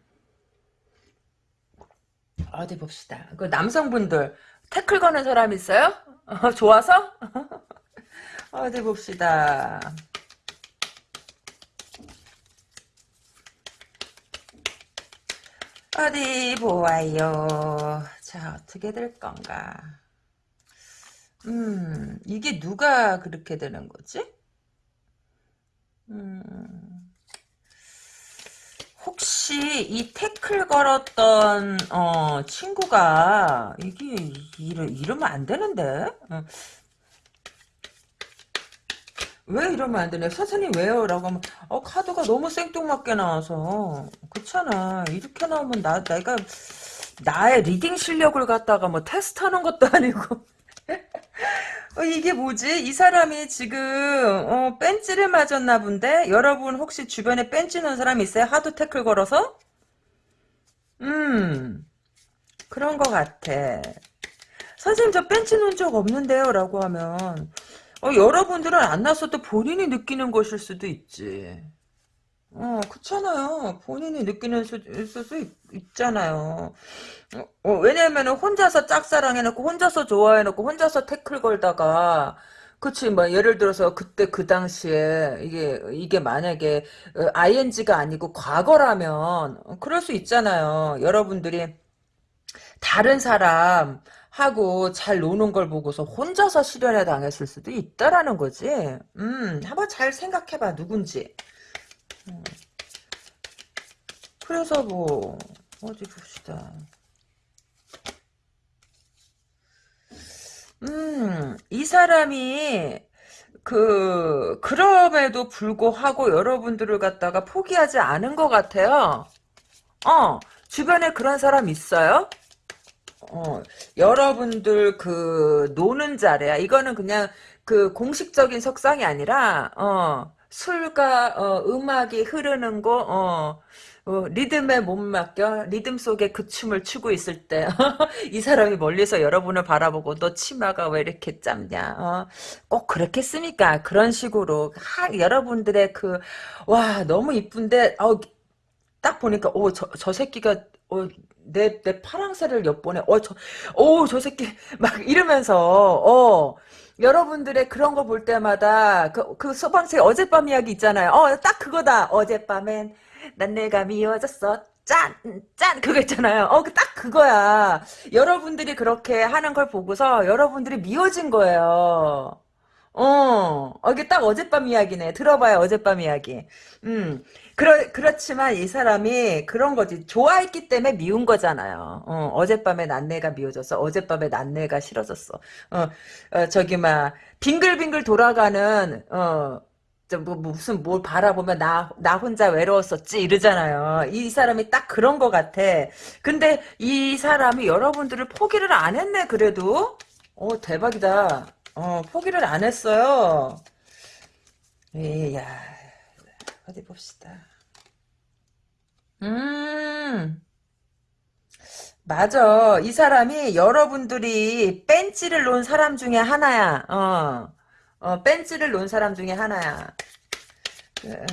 어디 봅시다. 그 남성분들 태클 거는 사람 있어요? 어, 좋아서? 어디 봅시다. 어디 보아요. 자, 어떻게 될 건가. 음, 이게 누가 그렇게 되는 거지? 음, 혹시 이 태클 걸었던 어, 친구가 이게 이러, 이러면 안 되는데? 어, 왜 이러면 안 되냐? 선생님 왜요? 라고 하면 어 카드가 너무 생뚱맞게 나와서 그렇잖아. 이렇게 나오면 나 내가 나의 reading 실력을 갖다가 뭐 테스트하는 것도 아니고 어, 이게 뭐지? 이 사람이 지금 어, 뺀찌를 맞았나 본데? 여러분 혹시 주변에 놓은 사람 있어요? 하도 태클 걸어서? 음 그런 것 같아. 선생님 저 놓은 적 없는데요 라고 하면 어, 여러분들은 안 놨어도 본인이 느끼는 것일 수도 있지. 어, 그렇잖아요. 본인이 느끼는 수, 수도 있, 있잖아요. 어, 어, 왜냐면 혼자서 짝사랑해놓고 혼자서 좋아해놓고 혼자서 태클 걸다가 그치 뭐 예를 들어서 그때 그 당시에 이게 이게 만약에 어, ing가 아니고 과거라면 어, 그럴 수 있잖아요. 여러분들이 다른 사람 하고 잘 노는 걸 보고서 혼자서 실연에 당했을 수도 있다라는 거지. 음, 한번 잘 생각해봐 누군지. 음. 그래서 뭐 어디 봅시다. 음, 이 사람이 그 그럼에도 불구하고 여러분들을 갖다가 포기하지 않은 것 같아요. 어, 주변에 그런 사람 있어요? 어, 여러분들 그 노는 자리야. 이거는 그냥 그 공식적인 석상이 아니라 어, 술과 어, 음악이 흐르는 곳 어, 어, 리듬에 못 맡겨 리듬 속에 그 춤을 추고 있을 때 이 사람이 멀리서 여러분을 바라보고 너 치마가 왜 이렇게 짧냐 어, 꼭 그렇겠습니까 그런 식으로 하, 여러분들의 그 와 너무 이쁜데 어, 딱 보니까 오저 저 새끼가 어, 내, 내 파랑새를 엿보네. 어, 저, 오, 저 새끼, 막 이러면서, 어, 여러분들의 그런 거 볼 때마다, 그, 그 소방새 어젯밤 이야기 있잖아요. 어, 딱 그거다. 어젯밤엔 난 내가 미워졌어. 짠! 짠! 그거 있잖아요. 어, 그딱 그거야. 여러분들이 그렇게 하는 걸 보고서 여러분들이 미워진 거예요. 어, 어, 이게 딱 어젯밤 이야기네. 들어봐요, 어젯밤 이야기. 음, 그러, 그렇지만 이 사람이 그런 거지. 좋아했기 때문에 미운 거잖아요. 어, 어젯밤에 난내가 미워졌어. 어젯밤에 난내가 싫어졌어. 어, 어 저기, 막, 빙글빙글 돌아가는, 어, 뭐, 무슨 뭘 바라보면 나, 나 혼자 외로웠었지 이러잖아요. 이 사람이 딱 그런 거 같아. 근데 이 사람이 여러분들을 포기를 안 했네, 그래도. 어, 대박이다. 어, 포기를 안 했어요. 이야, 어디 봅시다. 음, 맞아. 이 사람이 여러분들이 벤치를 놓은 사람 중에 하나야. 어, 어, 벤치를 놓은 사람 중에 하나야. 그,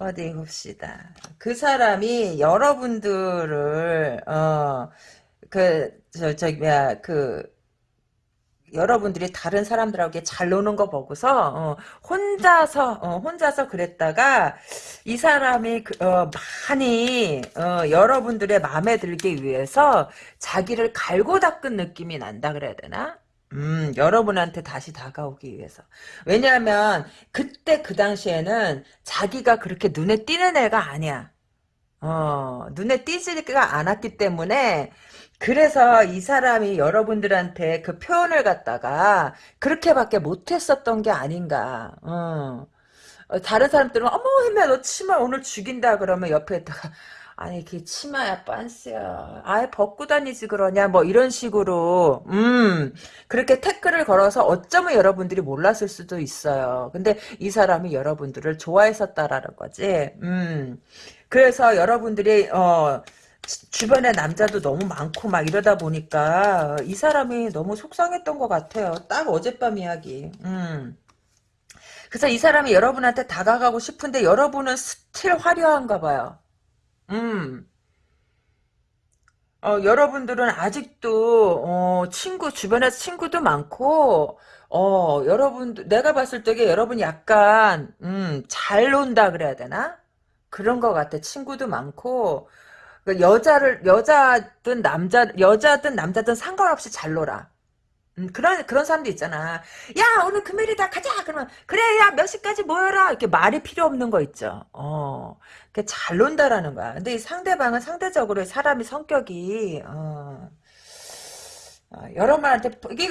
어디 봅시다. 그 사람이 여러분들을, 어, 그, 저, 저기, 뭐야, 그, 여러분들이 다른 사람들하고 잘 노는 거 보고서 어, 혼자서 어, 혼자서 그랬다가 이 사람이 그, 어, 많이 어, 여러분들의 마음에 들기 위해서 자기를 갈고 닦은 느낌이 난다 그래야 되나? 음, 여러분한테 다시 다가오기 위해서. 왜냐하면 그때 그 당시에는 자기가 그렇게 눈에 띄는 애가 아니야. 어, 눈에 띄지가 않았기 때문에 그래서 이 사람이 여러분들한테 그 표현을 갖다가 그렇게밖에 못했었던 게 아닌가. 어. 어, 다른 사람들은 어머 혜미야 너 치마 오늘 죽인다 그러면 옆에다가 아니 그게 치마야 빤스야. 아예 벗고 다니지 그러냐 뭐 이런 식으로. 음. 그렇게 태클을 걸어서 어쩌면 여러분들이 몰랐을 수도 있어요. 근데 이 사람이 여러분들을 좋아했었다라는 거지. 음. 그래서 여러분들이 어 주변에 남자도 너무 많고 막 이러다 보니까 이 사람이 너무 속상했던 것 같아요. 딱 어젯밤 이야기. 음. 그래서 이 사람이 여러분한테 다가가고 싶은데 여러분은 스틸 화려한가 봐요. 음. 어, 여러분들은 아직도 어, 친구 주변에 친구도 많고 어, 여러분 내가 봤을 적에 여러분 약간 음, 잘 논다 그래야 되나? 그런 것 같아. 친구도 많고 그 여자를 여자든 남자 여자든 남자든 상관없이 잘 놀아. 음, 그런 그런 사람도 있잖아. 야 오늘 금요일이다 가자. 그러면 그래 야 몇 시까지 모여라. 이렇게 말이 필요 없는 거 있죠. 어, 잘 논다라는 거야. 근데 이 상대방은 상대적으로 사람이 성격이 어, 어 여러분한테 이게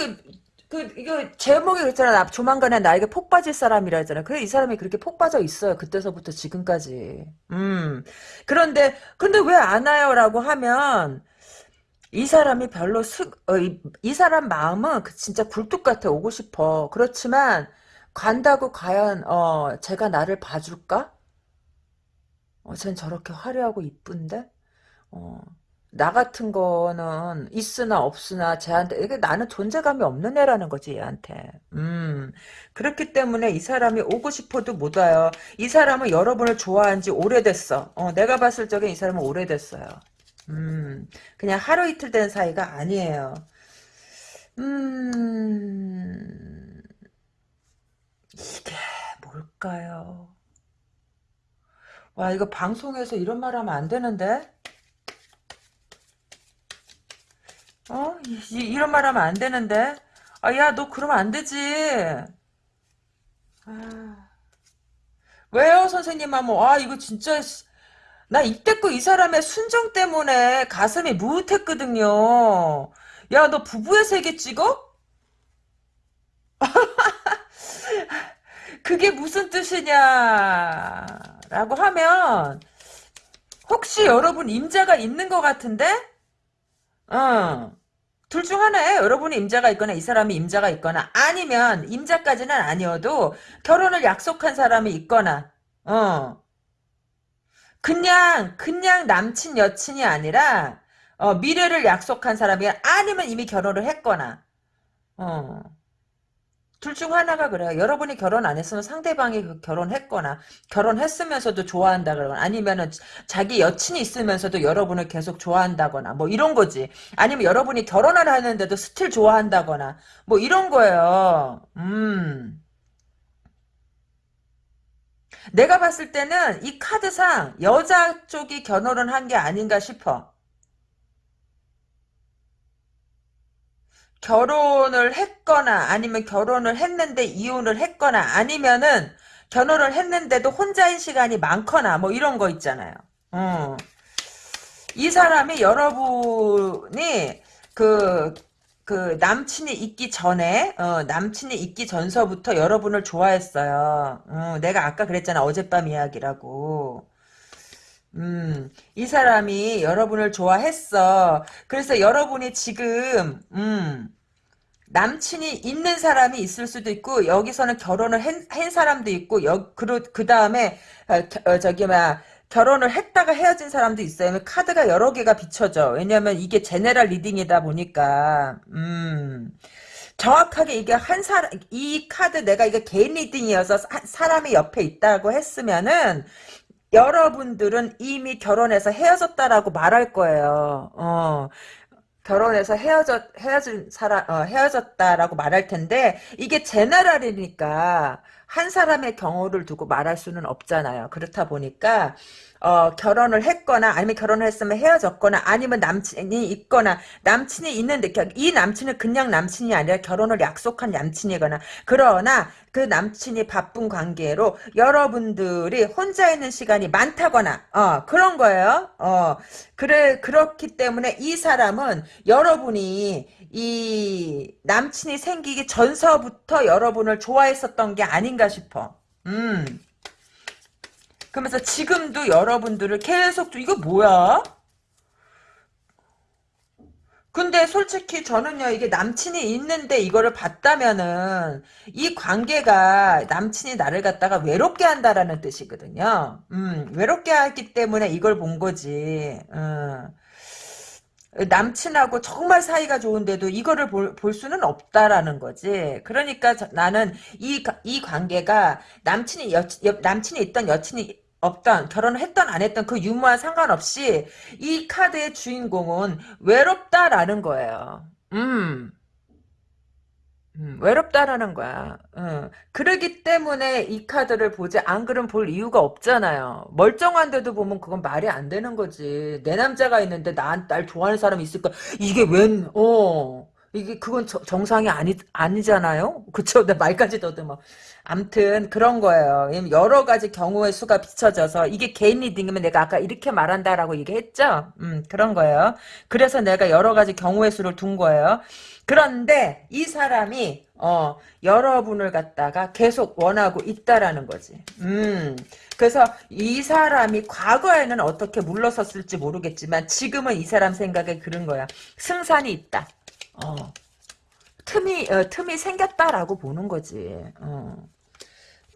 그 이거 제목이 그랬잖아. 나 조만간에 나에게 폭 빠질 사람이라 했잖아. 그래 이 사람이 그렇게 폭 빠져 있어요. 그때서부터 지금까지. 음. 그런데 근데 왜 안 와요라고 하면 이 사람이 별로 스, 어, 이, 이, 사람 마음은 그 진짜 굴뚝 같아 오고 싶어. 그렇지만 간다고 과연 어 제가 나를 봐줄까? 어, 쟨 저렇게 화려하고 이쁜데? 어, 나 같은 거는 있으나 없으나 쟤한테 이게 나는 존재감이 없는 애라는 거지 얘한테. 음 그렇기 때문에 이 사람이 오고 싶어도 못 와요. 이 사람은 여러분을 좋아한 지 오래됐어. 어, 내가 봤을 적에 이 사람은 오래됐어요. 음 그냥 하루 이틀 된 사이가 아니에요. 음 이게 뭘까요? 와 이거 방송에서 이런 말 하면 안 되는데? 어? 이, 런 말 하면 안 되는데? 아, 야, 너 그러면 안 되지. 아, 왜요, 선생님 하면, 아, 이거 진짜, 씨, 나 이때껏 이 사람의 순정 때문에 가슴이 무릇했거든요. 야, 너 부부의 세계 찍어? 그게 무슨 뜻이냐? 라고 하면, 혹시 여러분 임자가 있는 것 같은데? 어. 둘 중 하나에 여러분이 임자가 있거나 이 사람이 임자가 있거나 아니면 임자까지는 아니어도 결혼을 약속한 사람이 있거나 어. 그냥 그냥 남친 여친이 아니라 어, 미래를 약속한 사람이 아니면 이미 결혼을 했거나 어 둘 중 하나가 그래요. 여러분이 결혼 안 했으면 상대방이 그 결혼했거나 결혼했으면서도 좋아한다 그러거나 아니면은 자기 여친이 있으면서도 여러분을 계속 좋아한다거나 뭐 이런 거지. 아니면 여러분이 결혼을 하는데도 스틸 좋아한다거나 뭐 이런 거예요. 음. 내가 봤을 때는 이 카드상 여자 쪽이 결혼을 한 게 아닌가 싶어. 결혼을 했거나 아니면 결혼을 했는데 이혼을 했거나 아니면은 결혼을 했는데도 혼자인 시간이 많거나 뭐 이런 거 있잖아요. 어. 이 사람이 여러분이 그, 그 남친이 있기 전에 어, 남친이 있기 전서부터 여러분을 좋아했어요. 어, 내가 아까 그랬잖아 어젯밤 이야기라고. 음, 이 사람이 여러분을 좋아했어. 그래서 여러분이 지금, 음, 남친이 있는 사람이 있을 수도 있고, 여기서는 결혼을 한, 한 사람도 있고, 여, 그, 그 다음에, 어, 어, 저기, 막, 결혼을 했다가 헤어진 사람도 있어요. 카드가 여러 개가 비춰져. 왜냐면 이게 제네랄 리딩이다 보니까, 음, 정확하게 이게 한 사람, 이 카드 내가 이게 개인 리딩이어서 사, 사람이 옆에 있다고 했으면은, 여러분들은 이미 결혼해서 헤어졌다라고 말할 거예요. 어. 결혼해서 헤어졌 헤어진 사람 어, 헤어졌다라고 말할 텐데 이게 제너럴이니까 한 사람의 경우를 두고 말할 수는 없잖아요. 그렇다 보니까 어, 결혼을 했거나 아니면 결혼을 했으면 헤어졌거나 아니면 남친이 있거나 남친이 있는데 이 남친은 그냥 남친이 아니라 결혼을 약속한 남친이거나 그러나 그 남친이 바쁜 관계로 여러분들이 혼자 있는 시간이 많다거나 어, 그런 거예요. 어, 그래 그렇기 때문에 이 사람은 여러분이 이 남친이 생기기 전서부터 여러분을 좋아했었던 게 아닌가 싶어. 음. 그러면서 지금도 여러분들을 계속 이거 뭐야? 근데 솔직히 저는요 이게 남친이 있는데 이거를 봤다면은 이 관계가 남친이 나를 갖다가 외롭게 한다라는 뜻이거든요. 음 외롭게 하기 때문에 이걸 본 거지. 음. 남친하고 정말 사이가 좋은데도 이거를 볼, 볼 수는 없다라는 거지. 그러니까 저, 나는 이, 이 관계가 남친이 여, 여, 남친이 있던 여친이 없던 결혼을 했던 안 했던 그 유무와 상관없이 이 카드의 주인공은 외롭다라는 거예요. 음. 음, 외롭다라는 거야. 어. 그러기 때문에 이 카드를 보지 안 그럼 볼 이유가 없잖아요. 멀쩡한데도 보면 그건 말이 안 되는 거지. 내 남자가 있는데 나, 날 좋아하는 사람이 있을까? 이게 웬, 어. 이게 그건 저, 정상이 아니 아니잖아요. 그쵸? 내 말까지 더듬어. 암튼 그런 거예요. 여러 가지 경우의 수가 비춰져서 이게 개인 리딩이면 내가 아까 이렇게 말한다라고 얘기했죠. 음 그런 거예요. 그래서 내가 여러 가지 경우의 수를 둔 거예요. 그런데 이 사람이 어 여러분을 갖다가 계속 원하고 있다라는 거지. 음. 그래서 이 사람이 과거에는 어떻게 물러섰을지 모르겠지만 지금은 이 사람 생각에 그런 거야. 승산이 있다. 어. 틈이 어, 틈이 생겼다라고 보는 거지. 어.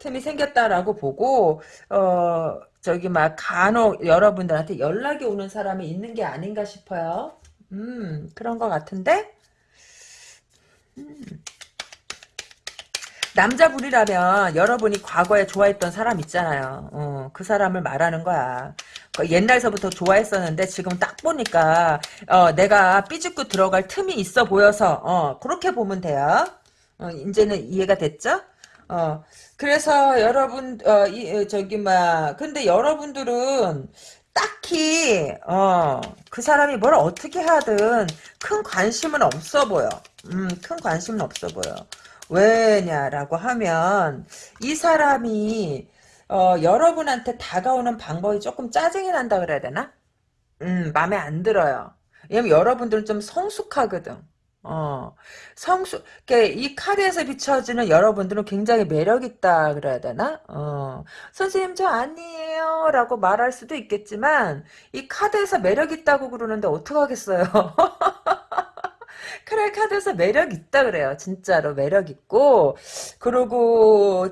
틈이 생겼다라고 보고 어 저기 막 간혹 여러분들한테 연락이 오는 사람이 있는 게 아닌가 싶어요. 음, 그런 것 같은데? 음. 남자분이라면 여러분이 과거에 좋아했던 사람 있잖아요. 어, 그 사람을 말하는 거야. 그 옛날서부터 좋아했었는데 지금 딱 보니까 어, 내가 삐죽고 들어갈 틈이 있어 보여서 어, 그렇게 보면 돼요. 어, 이제는 이해가 됐죠? 어, 그래서 여러분 어, 이, 저기 막 근데 여러분들은 딱히 어, 그 사람이 뭘 어떻게 하든 큰 관심은 없어 보여. 음, 큰 관심은 없어 보여. 왜냐라고 하면 이 사람이 어, 여러분한테 다가오는 방법이 조금 짜증이 난다 그래야 되나? 음, 마음에 안 들어요. 왜냐면 여러분들은 좀 성숙하거든. 어, 성숙, 이 카드에서 비춰지는 여러분들은 굉장히 매력있다, 그래야 되나? 어, 선생님, 저 아니에요. 라고 말할 수도 있겠지만, 이 카드에서 매력있다고 그러는데 어떡하겠어요? 크레 카드에서 매력 있다 그래요. 진짜로 매력 있고 그리고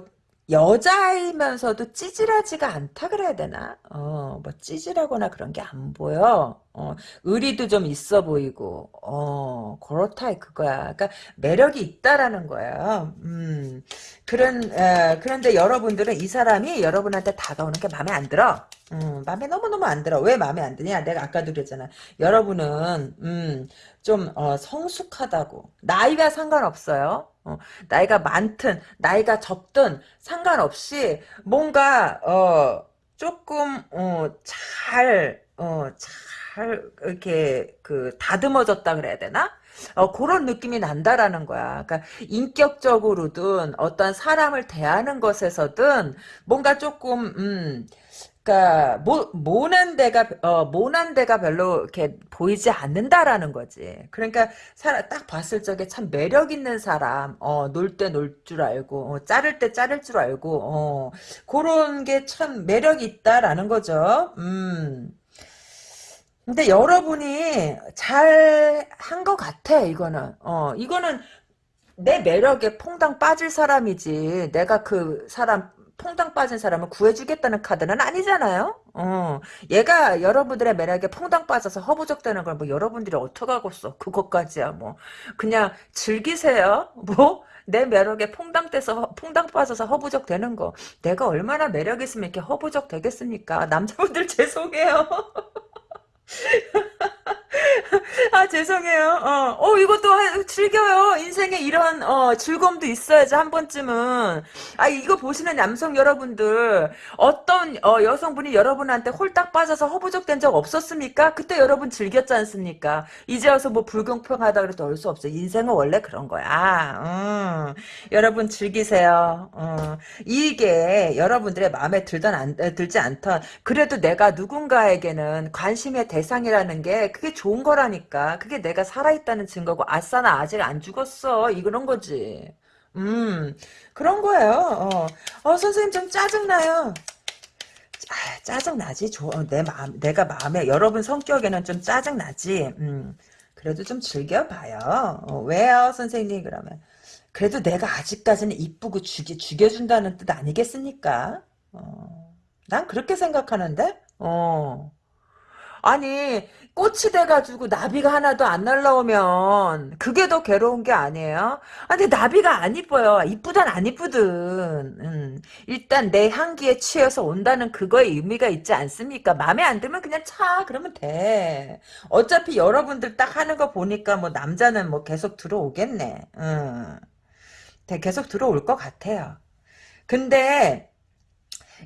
여자이면서도 찌질하지가 않다 그래야 되나? 어, 뭐 찌질하거나 그런 게 안 보여. 어, 의리도 좀 있어 보이고, 어, 그렇다 그거야. 그러니까 매력이 있다라는 거야. 음, 그런 에, 그런데 여러분들은 이 사람이 여러분한테 다가오는 게 마음에 안 들어. 음, 마음에 너무너무 안 들어. 왜 마음에 안 드냐? 내가 아까도 그랬잖아. 여러분은, 음, 좀, 어, 성숙하다고. 나이가 상관없어요. 어, 나이가 많든, 나이가 적든, 상관없이, 뭔가, 어, 조금, 어, 잘, 어, 잘, 이렇게, 그, 다듬어졌다 그래야 되나? 어, 그런 느낌이 난다라는 거야. 그러니까 인격적으로든 어떤 사람을 대하는 것에서든 뭔가 조금 음, 그러니까 모, 모난 데가 어 모난 데가 별로 이렇게 보이지 않는다라는 거지. 그러니까 사람 딱 봤을 적에 참 매력 있는 사람, 어 놀 때 놀 줄 알고, 어, 자를 때 자를 줄 알고, 어 그런 게 참 매력이 있다라는 거죠. 음. 근데 여러분이 잘 한 것 같아 이거는. 어 이거는 내 매력에 퐁당 빠질 사람이지. 내가 그 사람 퐁당 빠진 사람을 구해주겠다는 카드는 아니잖아요. 어, 얘가 여러분들의 매력에 퐁당 빠져서 허부적대는 걸 뭐 여러분들이 어떡하겠어. 그것까지야 뭐. 그냥 즐기세요. 뭐. 내 매력에 퐁당 떼서 퐁당 빠져서 허부적 되는 거 내가 얼마나 매력 있으면 이렇게 허부적 되겠습니까 남자분들 죄송해요 아 죄송해요. 어, 어 이것도 즐겨요. 인생에 이런 어, 즐거움도 있어야지 한 번쯤은. 아 이거 보시는 남성 여러분들 어떤 어, 여성분이 여러분한테 홀딱 빠져서 허부적된 적 없었습니까? 그때 여러분 즐겼지 않습니까? 이제 와서 뭐 불공평하다 그래도 올수 없어. 인생은 원래 그런 거야. 음, 여러분 즐기세요. 어, 이게 여러분들의 마음에 들던 안, 들지 않던 그래도 내가 누군가에게는 관심의 대상이라는 게 그게 좋은 거라니까. 그게 내가 살아있다는 증거고, 아싸, 나 아직 안 죽었어. 이런 거지. 음, 그런 거예요. 어, 어 선생님 좀 짜증나요. 아, 짜증나지. 내 마음, 내가 마음에, 여러분 성격에는 좀 짜증나지. 음, 그래도 좀 즐겨봐요. 어, 왜요, 선생님? 그러면. 그래도 내가 아직까지는 이쁘고 죽여, 죽여준다는 뜻 아니겠습니까? 어, 난 그렇게 생각하는데? 어. 아니 꽃이 돼가지고 나비가 하나도 안 날라오면 그게 더 괴로운 게 아니에요? 아, 근데 나비가 안 이뻐요. 이쁘단 안 이쁘든. 음, 일단 내 향기에 취해서 온다는 그거에 의미가 있지 않습니까? 마음에 안 들면 그냥 차 그러면 돼. 어차피 여러분들 딱 하는 거 보니까 뭐 남자는 뭐 계속 들어오겠네. 음, 계속 들어올 것 같아요. 근데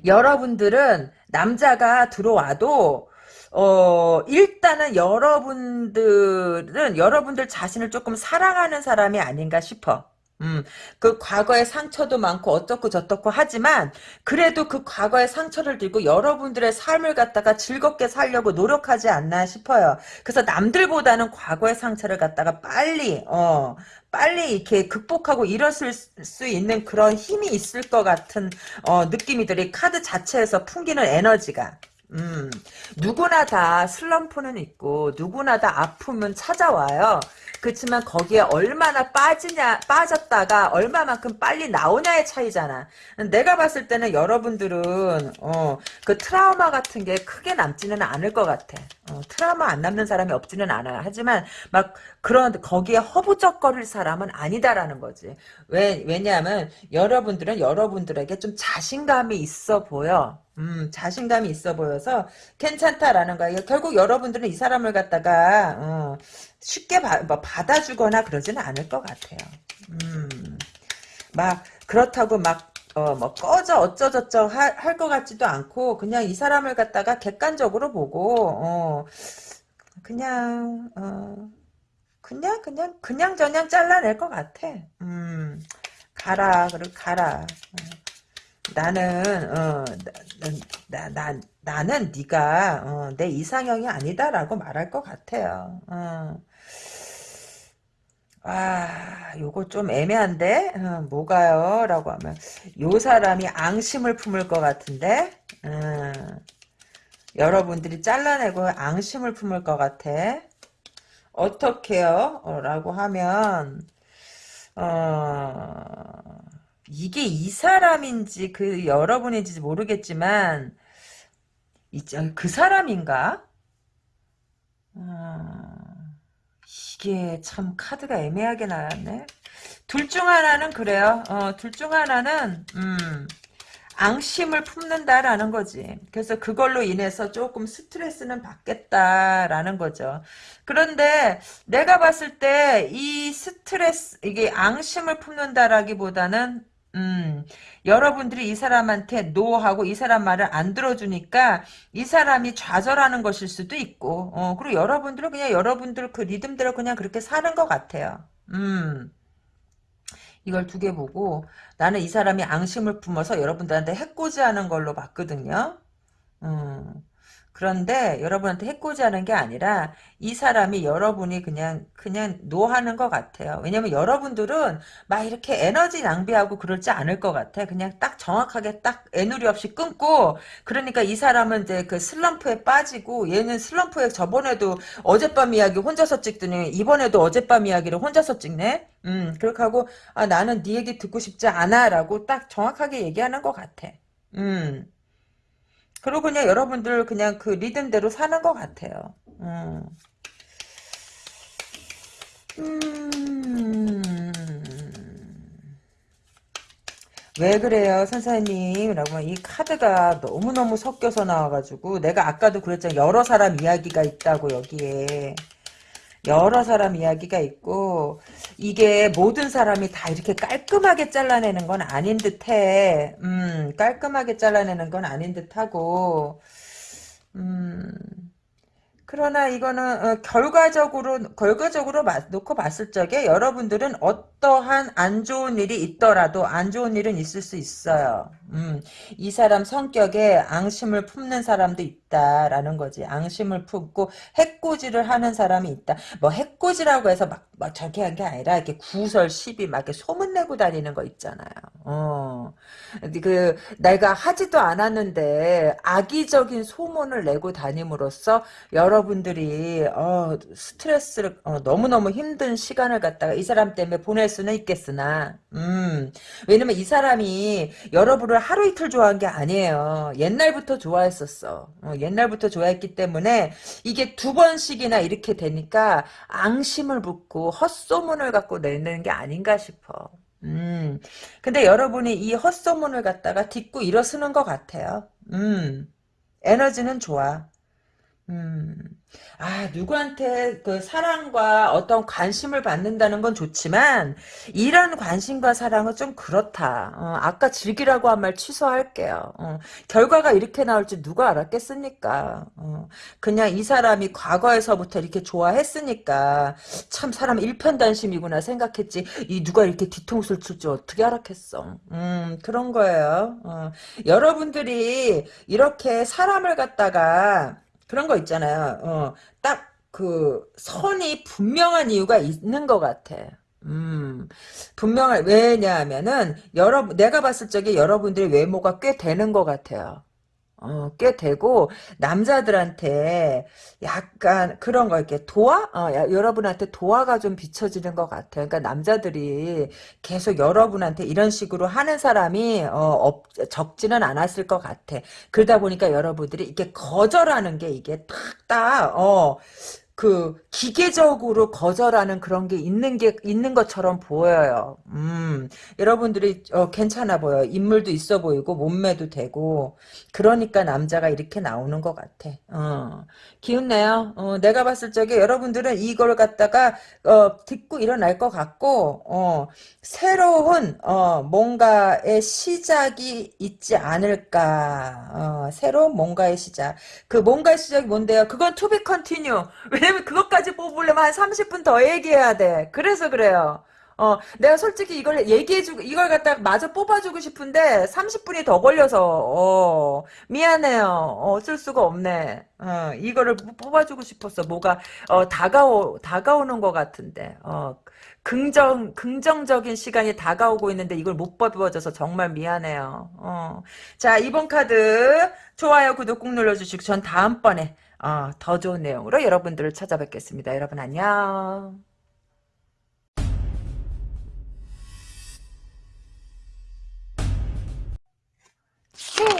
여러분들은 남자가 들어와도 어, 일단은 여러분들은 여러분들 자신을 조금 사랑하는 사람이 아닌가 싶어. 음, 그 과거의 상처도 많고 어떻고 저떻고 하지만 그래도 그 과거의 상처를 들고 여러분들의 삶을 갖다가 즐겁게 살려고 노력하지 않나 싶어요. 그래서 남들보다는 과거의 상처를 갖다가 빨리 어 빨리 이렇게 극복하고 일어설 수 있는 그런 힘이 있을 것 같은 어 느낌이 들이 카드 자체에서 풍기는 에너지가 음, 누구나 다 슬럼프는 있고 누구나 다 아프면 찾아와요. 그렇지만 거기에 얼마나 빠지냐 빠졌다가 얼마만큼 빨리 나오냐의 차이잖아. 내가 봤을 때는 여러분들은 어, 그 트라우마 같은 게 크게 남지는 않을 것 같아. 어, 트라우마 안 남는 사람이 없지는 않아요. 하지만 막 그런 거기에 허부적거릴 사람은 아니다라는 거지. 왜 왜냐하면 여러분들은 여러분들에게 좀 자신감이 있어 보여. 음, 자신감이 있어 보여서 괜찮다라는 거야. 결국 여러분들은 이 사람을 갖다가 어, 쉽게 바, 뭐 받아주거나 그러지는 않을 것 같아요. 음, 막 그렇다고 막 어, 뭐 꺼져 어쩌저쩌 할 것 같지도 않고 그냥 이 사람을 갖다가 객관적으로 보고 어, 그냥 어, 그냥 그냥 그냥 저냥 잘라낼 것 같아. 음, 가라 그리고 가라. 어. 나는 어, 나, 나, 나, 는 네가 어, 내 이상형이 아니다라고 말할 것 같아요. 어. 아, 요거 좀 애매한데? 어, 뭐가요? 라고 하면, 요 사람이 앙심을 품을 것 같은데? 어, 여러분들이 잘라내고 앙심을 품을 것 같아. 어떻게요? 어, 라고 하면, 어, 이게 이 사람인지 그 여러분인지 모르겠지만 그 사람인가? 어, 이게 참 카드가 애매하게 나왔네. 둘 중 하나는 그래요. 어, 둘 중 하나는 음, 앙심을 품는다라는 거지. 그래서 그걸로 인해서 조금 스트레스는 받겠다라는 거죠. 그런데 내가 봤을 때 이 스트레스 이게 앙심을 품는다라기보다는 음, 여러분들이 이 사람한테 노하고 이 사람 말을 안 들어주니까 이 사람이 좌절하는 것일 수도 있고, 어, 그리고 여러분들은 그냥 여러분들 그 리듬대로 그냥 그렇게 사는 것 같아요. 음. 이걸 두 개 보고 나는 이 사람이 앙심을 품어서 여러분들한테 해코지하는 걸로 봤거든요. 음. 그런데 여러분한테 해코지하는 게 아니라 이 사람이 여러분이 그냥 그냥 노하는 것 같아요. 왜냐면 여러분들은 막 이렇게 에너지 낭비하고 그러지 않을 것 같아. 그냥 딱 정확하게 딱 애누리 없이 끊고 그러니까 이 사람은 이제 그 슬럼프에 빠지고 얘는 슬럼프에 저번에도 어젯밤 이야기 혼자서 찍더니 이번에도 어젯밤 이야기를 혼자서 찍네. 음 그렇게 하고 아 나는 네 얘기 듣고 싶지 않아라고 딱 정확하게 얘기하는 것 같아. 음. 그리고 그냥 여러분들 그냥 그 리듬대로 사는 것 같아요. 음. 음. 왜 그래요 선생님 라고 이 카드가 너무너무 섞여서 나와가지고 내가 아까도 그랬잖아 여러 사람 이야기가 있다고 여기에 여러 사람 이야기가 있고 이게 모든 사람이 다 이렇게 깔끔하게 잘라내는 건 아닌 듯해. 음, 깔끔하게 잘라내는 건 아닌 듯하고 음. 그러나 이거는 어, 결과적으로 결과적으로 놓고 봤을 적에 여러분들은 어떠한 안 좋은 일이 있더라도 안 좋은 일은 있을 수 있어요. 음, 이 사람 성격에 앙심을 품는 사람도 있다라는 거지. 앙심을 품고 해코지를 하는 사람이 있다. 뭐 해코지라고 해서 막, 막 저렇게 한게 아니라 이렇게 구설 시비 막 이렇게 소문 내고 다니는 거 있잖아요. 어. 그 내가 하지도 않았는데 악의적인 소문을 내고 다님으로써 여러 분들이 어, 스트레스를 어, 너무너무 힘든 시간을 갖다가 이 사람 때문에 보낼 수는 있겠으나 음. 왜냐면 이 사람이 여러분을 를 하루 이틀 좋아한 게 아니에요. 옛날부터 좋아했었어. 어, 옛날부터 좋아했기 때문에 이게 두 번씩이나 이렇게 되니까 앙심을 붓고 헛소문을 갖고 내는 게 아닌가 싶어. 음. 근데 여러분이 이 헛소문을 갖다가 딛고 일어서는 것 같아요. 음. 에너지는 좋아. 음. 아, 누구한테 그 사랑과 어떤 관심을 받는다는 건 좋지만, 이런 관심과 사랑은 좀 그렇다. 어, 아까 즐기라고 한 말 취소할게요. 어, 결과가 이렇게 나올지 누가 알았겠습니까? 어, 그냥 이 사람이 과거에서부터 이렇게 좋아했으니까, 참 사람 일편단심이구나 생각했지, 이 누가 이렇게 뒤통수를 칠지 어떻게 알았겠어. 음, 그런 거예요. 어, 여러분들이 이렇게 사람을 갖다가, 그런 거 있잖아요. 어, 딱 그 선이 분명한 이유가 있는 것 같아. 음, 분명한 왜냐하면은 여러 내가 봤을 적에 여러분들의 외모가 꽤 되는 것 같아요. 어, 꽤 되고 남자들한테 약간 그런 거 이렇게 도화? 어, 야, 여러분한테 도화가 좀 비춰지는 것 같아요. 그러니까 남자들이 계속 여러분한테 이런 식으로 하는 사람이 어, 없, 적지는 않았을 것 같아. 그러다 보니까 여러분들이 이게 거절하는 게 이게 탁딱 어. 그 기계적으로 거절하는 그런 게 있는 게 있는 것처럼 보여요. 음, 여러분들이 어, 괜찮아 보여. 인물도 있어 보이고 몸매도 되고 그러니까 남자가 이렇게 나오는 것 같아. 어, 기운내요. 어, 내가 봤을 적에 여러분들은 이걸 갖다가 어, 듣고 일어날 것 같고 어, 새로운 어, 뭔가의 시작이 있지 않을까. 어, 새로운 뭔가의 시작. 그 뭔가의 시작이 뭔데요? 그건 be continue. 왜냐면 그것까지 뽑으려면 한 30분 더 얘기해야 돼. 그래서 그래요. 어, 내가 솔직히 이걸 얘기해주고, 이걸 갖다가 마저 뽑아주고 싶은데, 30분이 더 걸려서, 어, 미안해요. 어, 어쩔 수가 없네. 어, 이거를 뽑아주고 싶었어. 뭐가, 어, 다가오, 다가오는 것 같은데, 어, 긍정, 긍정적인 시간이 다가오고 있는데, 이걸 못 뽑아줘서 정말 미안해요. 어. 자, 이번 카드, 좋아요, 구독 꾹 눌러주시고, 전 다음번에, 어, 더 좋은 내용으로 여러분들을 찾아뵙겠습니다. 여러분 안녕.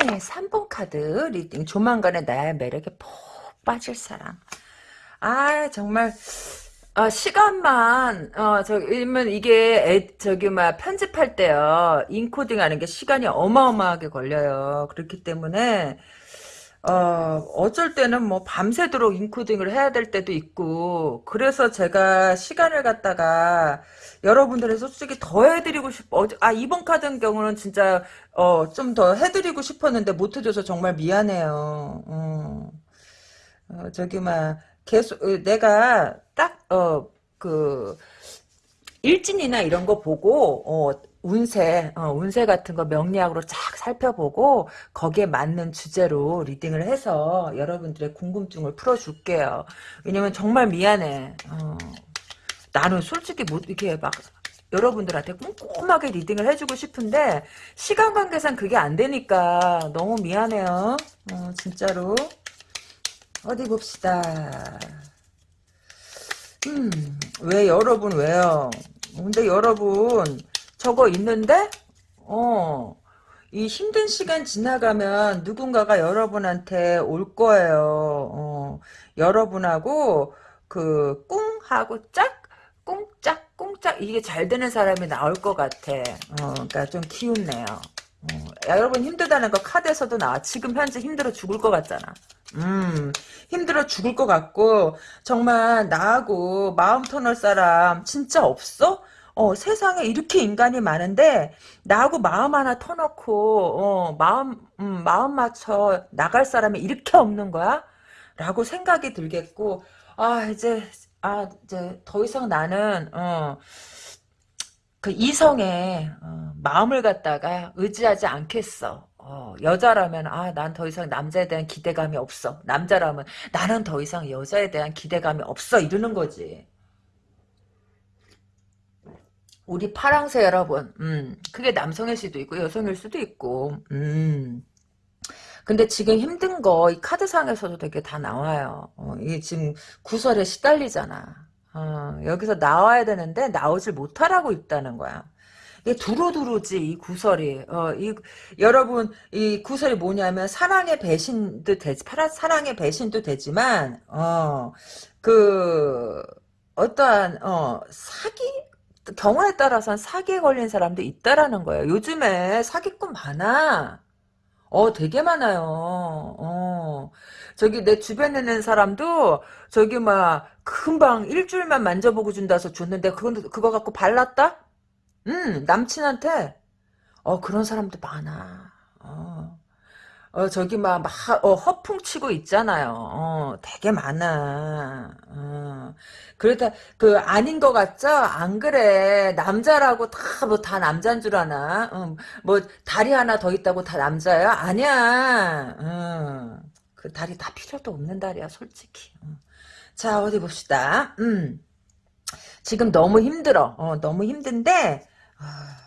네, 3번 카드 reading 조만간에 나의 매력에 푹 빠질 사람. 아 정말 아, 시간만 어 저기면 이게 애, 저기 막 편집할 때요 인코딩 하는 게 시간이 어마어마하게 걸려요. 그렇기 때문에 어, 어쩔 때는 뭐 밤새도록 인코딩을 해야 될 때도 있고, 그래서 제가 시간을 갖다가 여러분들의 솔직히 더 해드리고 싶어. 어, 아, 이번 카드 같은 경우는 진짜, 어, 좀 더 해드리고 싶었는데 못 해줘서 정말 미안해요. 어, 어, 저기, 막, 계속, 어, 내가 딱, 어, 그, 일진이나 이런 거 보고, 어, 운세, 어, 운세 같은 거 명리학으로 쫙 살펴보고 거기에 맞는 주제로 리딩을 해서 여러분들의 궁금증을 풀어줄게요. 왜냐면 정말 미안해. 어, 나는 솔직히 못 이렇게 막 여러분들한테 꼼꼼하게 리딩을 해주고 싶은데 시간 관계상 그게 안 되니까 너무 미안해요. 어, 진짜로. 어디 봅시다. 음, 왜 여러분 왜요? 근데 여러분 저거 있는데 어. 이 힘든 시간 지나가면 누군가가 여러분한테 올 거예요. 어, 여러분하고 그 꿍하고 짝 꿍짝 꿍짝 이게 잘 되는 사람이 나올 것 같아. 어, 그러니까 좀 기운내요. 어, 여러분 힘들다는 거 카드에서도 나와. 지금 현재 힘들어 죽을 것 같잖아. 음, 힘들어 죽을 것 같고 정말 나하고 마음 터널 사람 진짜 없어? 어, 세상에 이렇게 인간이 많은데 나하고 마음 하나 터놓고 어, 마음 음, 마음 맞춰 나갈 사람이 이렇게 없는 거야? 라고 생각이 들겠고 아 이제 아 이제 더 이상 나는 어, 그 이성의 어, 마음을 갖다가 의지하지 않겠어. 어, 여자라면 아 난 더 이상 남자에 대한 기대감이 없어. 남자라면 나는 더 이상 여자에 대한 기대감이 없어 이러는 거지. 우리 파랑새 여러분, 음, 그게 남성일 수도 있고 여성일 수도 있고, 음. 근데 지금 힘든 거 이 카드상에서도 되게 다 나와요. 어, 이게 지금 구설에 시달리잖아. 어, 여기서 나와야 되는데 나오질 못하라고 있다는 거야. 이게 두루두루지 이 구설이. 어, 이 여러분 이 구설이 뭐냐면 사랑의 배신도 되지, 사랑의 배신도 되지만 어, 그 어떠한 어, 사기 경우에 따라서는 사기에 걸린 사람도 있다라는 거예요. 요즘에 사기꾼 많아. 어, 되게 많아요. 어. 저기 내 주변에 있는 사람도 저기 막 금방 일주일만 만져보고 준다서 줬는데 그거 그거 갖고 발랐다? 음, 남친한테. 어, 그런 사람도 많아. 어. 어, 저기 막, 막 어, 허풍 치고 있잖아요. 어, 되게 많아. 어. 그러다, 그, 아닌 것 같죠? 안 그래. 남자라고 다, 뭐, 다 남자인 줄 아나? 어, 뭐, 다리 하나 더 있다고 다 남자야? 아니야. 어. 그 다리 다 필요도 없는 다리야, 솔직히. 어. 자, 어디 봅시다. 음. 지금 너무 힘들어. 어, 너무 힘든데, 아,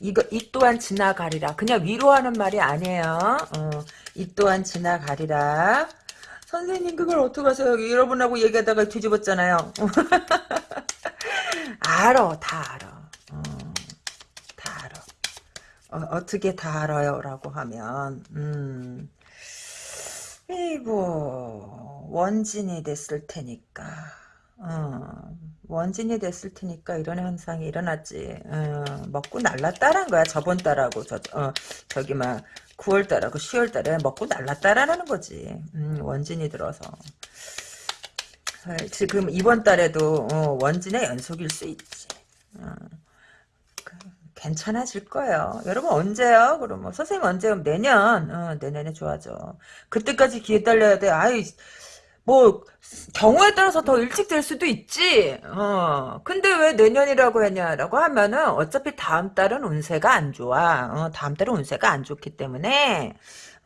이거 이 또한 지나가리라. 그냥 위로하는 말이 아니에요. 어, 이 또한 지나가리라. 선생님 그걸 어떡하세요? 여러분하고 얘기하다가 뒤집었잖아요. 알아 다 알아. 어, 다 알아. 어, 떻게다 알아요? 라고 하면 음, 이고 원진이 됐을 테니까 어, 원진이 됐을 테니까 이런 현상이 일어났지. 어, 먹고 날랐다는 거야. 저번 달하고 저 어, 저기 막 9월 달하고 10월 달에 먹고 날랐다라는 거지. 음, 원진이 들어서. 어, 지금 이번 달에도 어, 원진의 연속일 수 있지. 어, 그, 괜찮아질 거예요. 여러분 언제요? 그러면 선생님 언제요? 내년. 어, 내년에 좋아져. 그때까지 기다려야 돼. 아이 뭐 경우에 따라서 더 일찍 될 수도 있지. 어. 근데 왜 내년이라고 했냐라고 하면은 어차피 다음 달은 운세가 안 좋아. 어, 다음 달은 운세가 안 좋기 때문에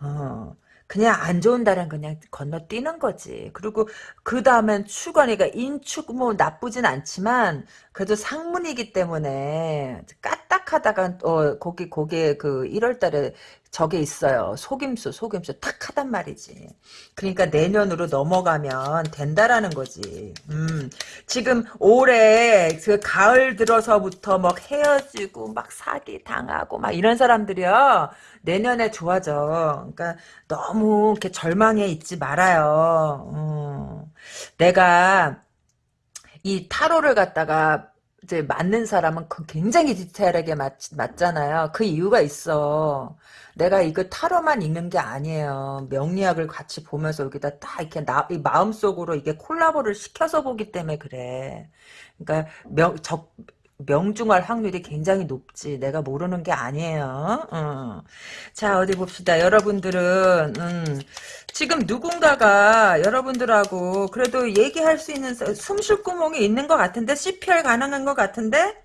어. 그냥 안 좋은 달은 그냥 건너뛰는 거지. 그리고 그 다음엔 축원이가 인축 뭐 나쁘진 않지만 그래도 상문이기 때문에 까딱하다가 어 거기 거기에 그 1월달에 저게 있어요. 속임수, 속임수 탁 하단 말이지. 그러니까 내년으로 넘어가면 된다라는 거지. 음, 지금 올해 그 가을 들어서부터 막 헤어지고 막 사기 당하고 막 이런 사람들이요. 내년에 좋아져. 그러니까 너무 이렇게 절망해 있지 말아요. 음, 내가 이 타로를 갖다가 이제 맞는 사람은 그 굉장히 디테일하게 맞, 맞잖아요. 그 이유가 있어. 내가 이거 타로만 읽는 게 아니에요. 명리학을 같이 보면서 여기다 딱 이렇게 나, 이 마음속으로 이게 콜라보를 시켜서 보기 때문에 그래. 그러니까 명, 적, 명중할 확률이 굉장히 높지. 내가 모르는 게 아니에요. 어. 자, 어디 봅시다. 여러분들은, 음, 지금 누군가가 여러분들하고 그래도 얘기할 수 있는 숨쉴 구멍이 있는 것 같은데? CPR 가능한 것 같은데?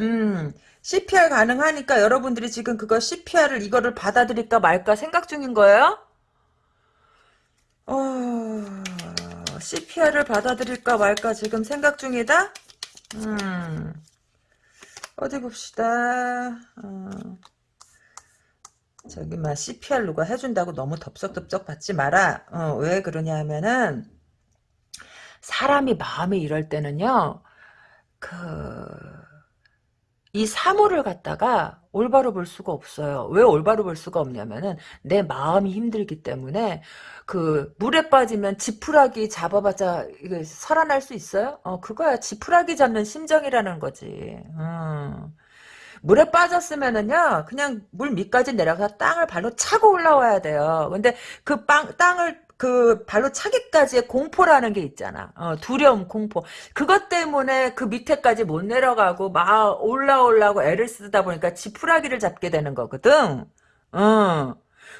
음, CPR 가능하니까 여러분들이 지금 그거 CPR을 이거를 받아들일까 말까 생각 중인 거예요? 어, CPR을 받아들일까 말까 지금 생각 중이다? 음, 어디 봅시다. 어, 저기 막 CPR 누가 해준다고 너무 덥석덥석 받지 마라. 어, 왜 그러냐 하면은 사람이 마음이 이럴 때는요. 그 이 사물을 갖다가 올바로 볼 수가 없어요. 왜 올바로 볼 수가 없냐면은 내 마음이 힘들기 때문에 그 물에 빠지면 지푸라기 잡아봤자 이게 살아날 수 있어요? 어 그거야 지푸라기 잡는 심정이라는 거지. 음. 물에 빠졌으면은요 그냥 물 밑까지 내려가서 땅을 발로 차고 올라와야 돼요. 근데 그 빵, 땅을 그 발로 차기까지의 공포라는 게 있잖아. 어, 두려움, 공포. 그것 때문에 그 밑에까지 못 내려가고 막 올라오려고 애를 쓰다 보니까 지푸라기를 잡게 되는 거거든. 어.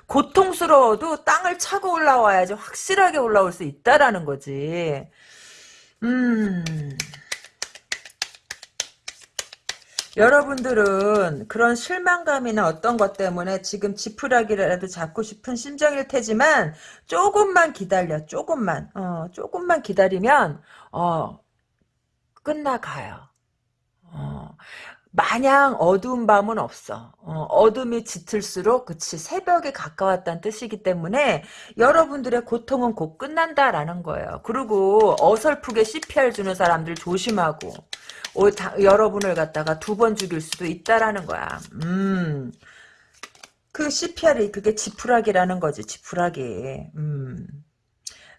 고통스러워도 땅을 차고 올라와야지 확실하게 올라올 수 있다라는 거지. 음. 여러분들은 그런 실망감이나 어떤 것 때문에 지금 지푸라기라도 잡고 싶은 심정일 테지만 조금만 기다려 조금만 어 조금만 기다리면 어 끝나가요 어 마냥 어두운 밤은 없어. 어, 둠이 짙을수록 그치 새벽에 가까웠다는 뜻이기 때문에 여러분들의 고통은 곧 끝난다라는 거예요. 그리고 어설프게 CPR 주는 사람들 조심하고 오, 다, 여러분을 갖다가 두 번 죽일 수도 있다라는 거야. 음. 그 CPR이 그게 지푸라기라는 거지. 지푸라기. 음.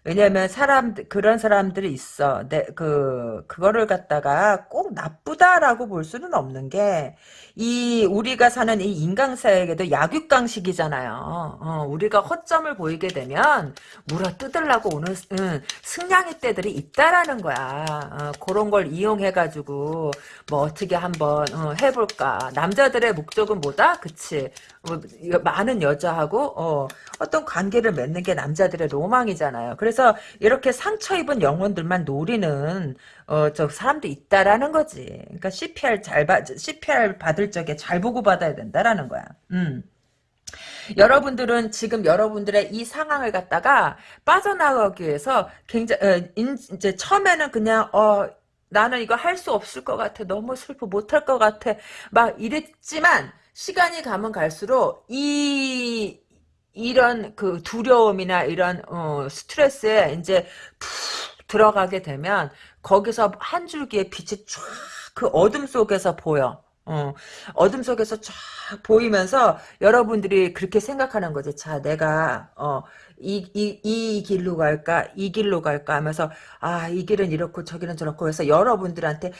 왜냐면 사람 그런 사람들이 있어. 내, 그 그거를 갖다가 꼭 나쁘다라고 볼 수는 없는 게 이 우리가 사는 이 인간사에게도 약육강식이잖아요. 어, 우리가 허점을 보이게 되면 물어 뜯으려고 오는 응, 승냥이 때들이 있다라는 거야. 어, 그런 걸 이용해 가지고 뭐 어떻게 한번 어, 해볼까. 남자들의 목적은 뭐다? 그치? 뭐, 많은 여자하고 어, 어떤 관계를 맺는 게 남자들의 로망이잖아요. 그래서 이렇게 상처 입은 영혼들만 노리는 어, 저 사람도 있다라는 거지. 그러니까 CPR 잘 받, CPR 받을 적에 잘 보고 받아야 된다라는 거야. 음. 여러분들은 지금 여러분들의 이 상황을 갖다가 빠져나가기 위해서 굉장히 어, 이제 처음에는 그냥 어 나는 이거 할 수 없을 것 같아. 너무 슬퍼 못할 것 같아. 막 이랬지만 시간이 가면 갈수록 이 이런 그 두려움이나 이런 어, 스트레스에 이제 푹 들어가게 되면 거기서 한 줄기의 빛이 쫙 그 어둠 속에서 보여. 어, 어둠 속에서 쫙 보이면서 여러분들이 그렇게 생각하는 거지. 자, 내가 어, 이, 이, 이 길로 갈까? 이 길로 갈까? 하면서 아, 이 길은 이렇고 저길은 저렇고 해서 여러분들한테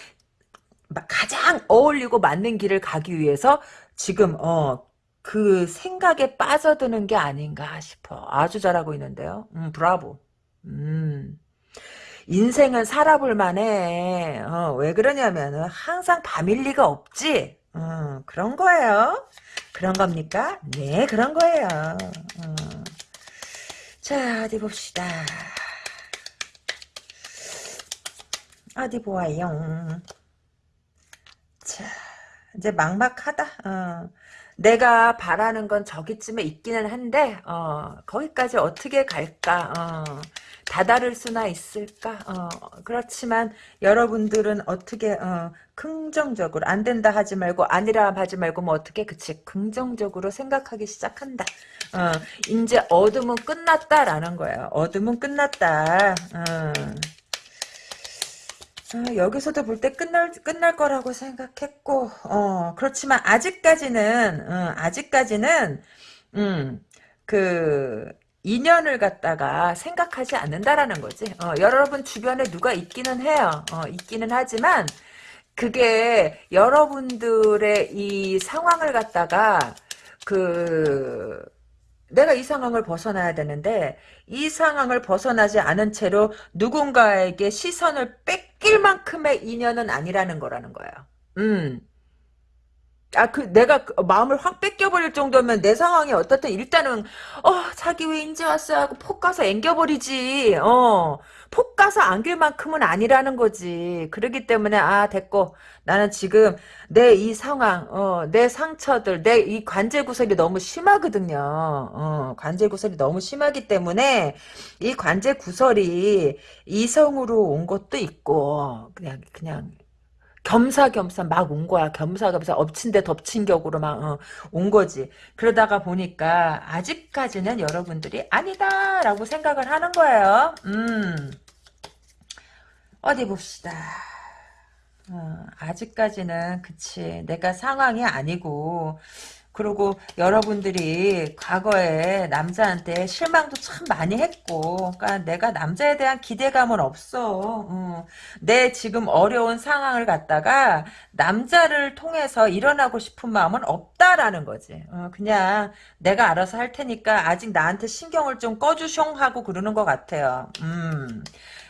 가장 어울리고 맞는 길을 가기 위해서 지금 어, 그 생각에 빠져드는 게 아닌가 싶어. 아주 잘하고 있는데요. 음, 브라보. 음. 인생은 살아볼 만해. 어, 왜 그러냐면은 항상 밤일 리가 없지. 어, 그런 거예요. 그런 겁니까? 네, 그런 거예요. 어. 자, 어디 봅시다. 어디 보아요. 자, 이제 막막하다. 어. 내가 바라는 건 저기쯤에 있기는 한데 어, 거기까지 어떻게 갈까? 어, 다다를 수나 있을까? 어, 그렇지만 여러분들은 어떻게 어, 긍정적으로 안 된다 하지 말고 아니라 하지 말고 뭐 어떻게 그치 긍정적으로 생각하기 시작한다. 어, 이제 어둠은 끝났다라는 거예요. 어둠은 끝났다. 어. 어, 여기서도 볼 때 끝날 끝날 거라고 생각했고 어 그렇지만 아직까지는 어, 아직까지는 음그 인연을 갖다가 생각하지 않는다라는 거지. 어, 여러분 주변에 누가 있기는 해요. 어, 있기는 하지만 그게 여러분들의 이 상황을 갖다가 그 내가 이 상황을 벗어나야 되는데 이 상황을 벗어나지 않은 채로 누군가에게 시선을 뺏길 만큼의 인연은 아니라는 거라는 거예요. 음. 아, 그, 내가 그 마음을 확 뺏겨버릴 정도면 내 상황이 어떻든 일단은, 어, 자기 왜 인제 왔어? 하고 폭 가서 앵겨버리지. 어, 폭 가서 안길 만큼은 아니라는 거지. 그러기 때문에, 아, 됐고. 나는 지금 내 이 상황, 어, 내 상처들, 내 이 관제 구설이 너무 심하거든요. 어, 관제 구설이 너무 심하기 때문에 이 관제 구설이 이성으로 온 것도 있고, 그냥, 그냥, 겸사겸사 막 온 거야. 겸사겸사 엎친 데 덮친 격으로 막온 어, 거지. 그러다가 보니까 아직까지는 여러분들이 아니다라고 생각을 하는 거예요. 음. 어디 봅시다. 어, 아직까지는 그치 내가 상황이 아니고 그리고 여러분들이 과거에 남자한테 실망도 참 많이 했고, 그러니까 내가 남자에 대한 기대감은 없어. 어. 내 지금 어려운 상황을 갖다가 남자를 통해서 일어나고 싶은 마음은 없다라는 거지. 어, 그냥 내가 알아서 할 테니까 아직 나한테 신경을 좀 꺼주숑 하고 그러는 것 같아요. 음.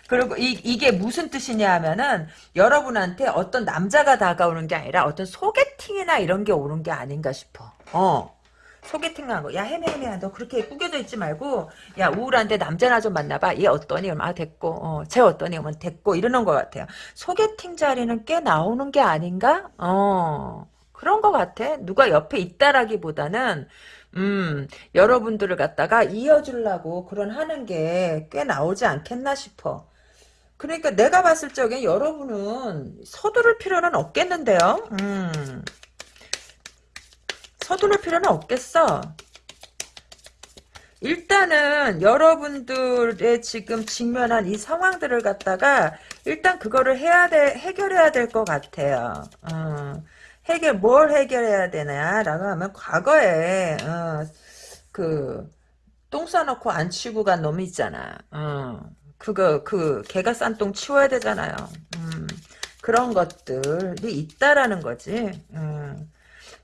그리고 이, 이게 무슨 뜻이냐 하면은 여러분한테 어떤 남자가 다가오는 게 아니라 어떤 소개팅이나 이런 게 오는 게 아닌가 싶어. 어. 소개팅 한 거. 야, 헤매 헤매야. 너 그렇게 꾸겨져 있지 말고, 야, 우울한데 남자나 좀 만나봐. 얘 어떠니? 아, 됐고, 어, 쟤 어떠니? 그러면 됐고, 이러는 것 같아요. 소개팅 자리는 꽤 나오는 게 아닌가? 어, 그런 것 같아. 누가 옆에 있다라기보다는, 음, 여러분들을 갖다가 이어주려고 그런 하는 게 꽤 나오지 않겠나 싶어. 그러니까 내가 봤을 적에 여러분은 서두를 필요는 없겠는데요. 음. 서두를 필요는 없겠어. 일단은 여러분들의 지금 직면한 이 상황들을 갖다가 일단 그거를 해야 돼 해결해야 될 것 같아요. 어, 해결 뭘 해결해야 되냐라고 하면 과거에 어, 그똥 싸놓고 안 치고 간 놈이 있잖아. 어, 그거 그 개가 싼 똥 치워야 되잖아요. 음, 그런 것들이 있다라는 거지. 음,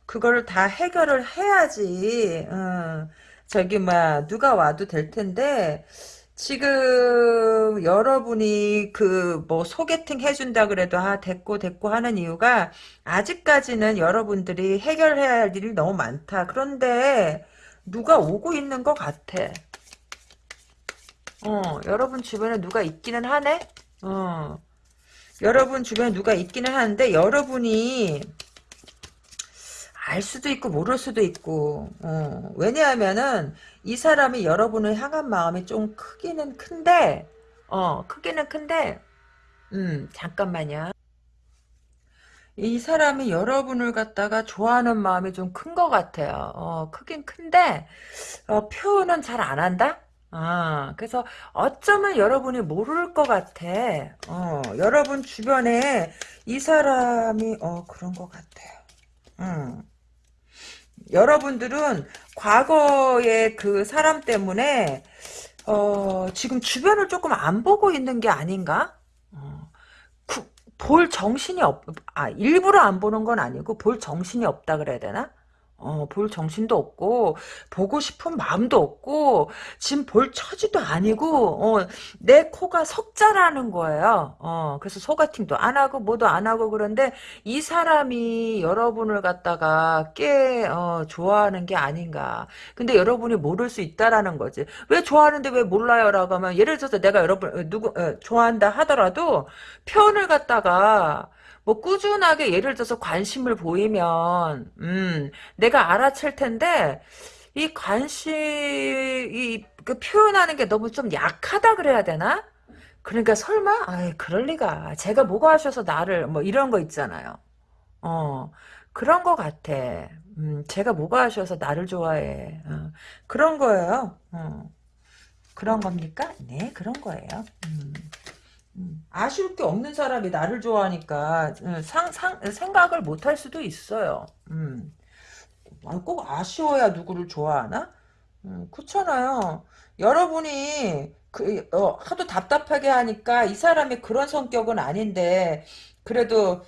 그거를 다 해결을 해야지. 음, 저기 막 누가 와도 될 텐데 지금 여러분이 그 뭐 소개팅 해준다 그래도 아 됐고 됐고 하는 이유가 아직까지는 여러분들이 해결해야 할 일이 너무 많다. 그런데 누가 오고 있는 것 같아. 어, 여러분 주변에 누가 있기는 하네? 어, 여러분 주변에 누가 있기는 하는데, 여러분이, 알 수도 있고, 모를 수도 있고, 어, 왜냐하면은, 이 사람이 여러분을 향한 마음이 좀 크기는 큰데, 어, 크기는 큰데, 음, 잠깐만요. 이 사람이 여러분을 갖다가 좋아하는 마음이 좀 큰 것 같아요. 어, 크긴 큰데, 어, 표현은 잘 안 한다? 아, 그래서 어쩌면 여러분이 모를 것 같아. 어, 여러분 주변에 이 사람이, 어, 그런 것 같아요. 음. 여러분들은 과거의 그 사람 때문에, 어, 지금 주변을 조금 안 보고 있는 게 아닌가? 어, 그, 볼 정신이 없, 아, 일부러 안 보는 건 아니고, 볼 정신이 없다 그래야 되나? 어, 볼 정신도 없고, 보고 싶은 마음도 없고, 지금 볼 처지도 아니고, 어, 내 코가 석자라는 거예요. 어, 그래서 소개팅도 안 하고, 뭐도 안 하고, 그런데, 이 사람이 여러분을 갖다가 꽤, 어, 좋아하는 게 아닌가. 근데 여러분이 모를 수 있다라는 거지. 왜 좋아하는데 왜 몰라요? 라고 하면, 예를 들어서 내가 여러분, 어, 누구, 어, 좋아한다 하더라도, 표현을 갖다가, 뭐 꾸준하게 예를 들어서 관심을 보이면 음 내가 알아챌 텐데 이 관심 이 그 표현하는 게 너무 좀 약하다 그래야 되나? 그러니까 설마 아이 그럴 리가 제가 뭐가 하셔서 나를 뭐 이런 거 있잖아요. 어 그런 거 같아. 음 제가 뭐가 하셔서 나를 좋아해. 어, 그런 거예요. 어, 그런 겁니까? 네 그런 거예요. 음. 음, 아쉬울 게 없는 사람이 나를 좋아하니까 음, 상, 상, 생각을 못 할 수도 있어요. 음. 아, 꼭 아쉬워야 누구를 좋아하나? 음, 그렇잖아요. 여러분이 그, 어, 하도 답답하게 하니까 이 사람이 그런 성격은 아닌데 그래도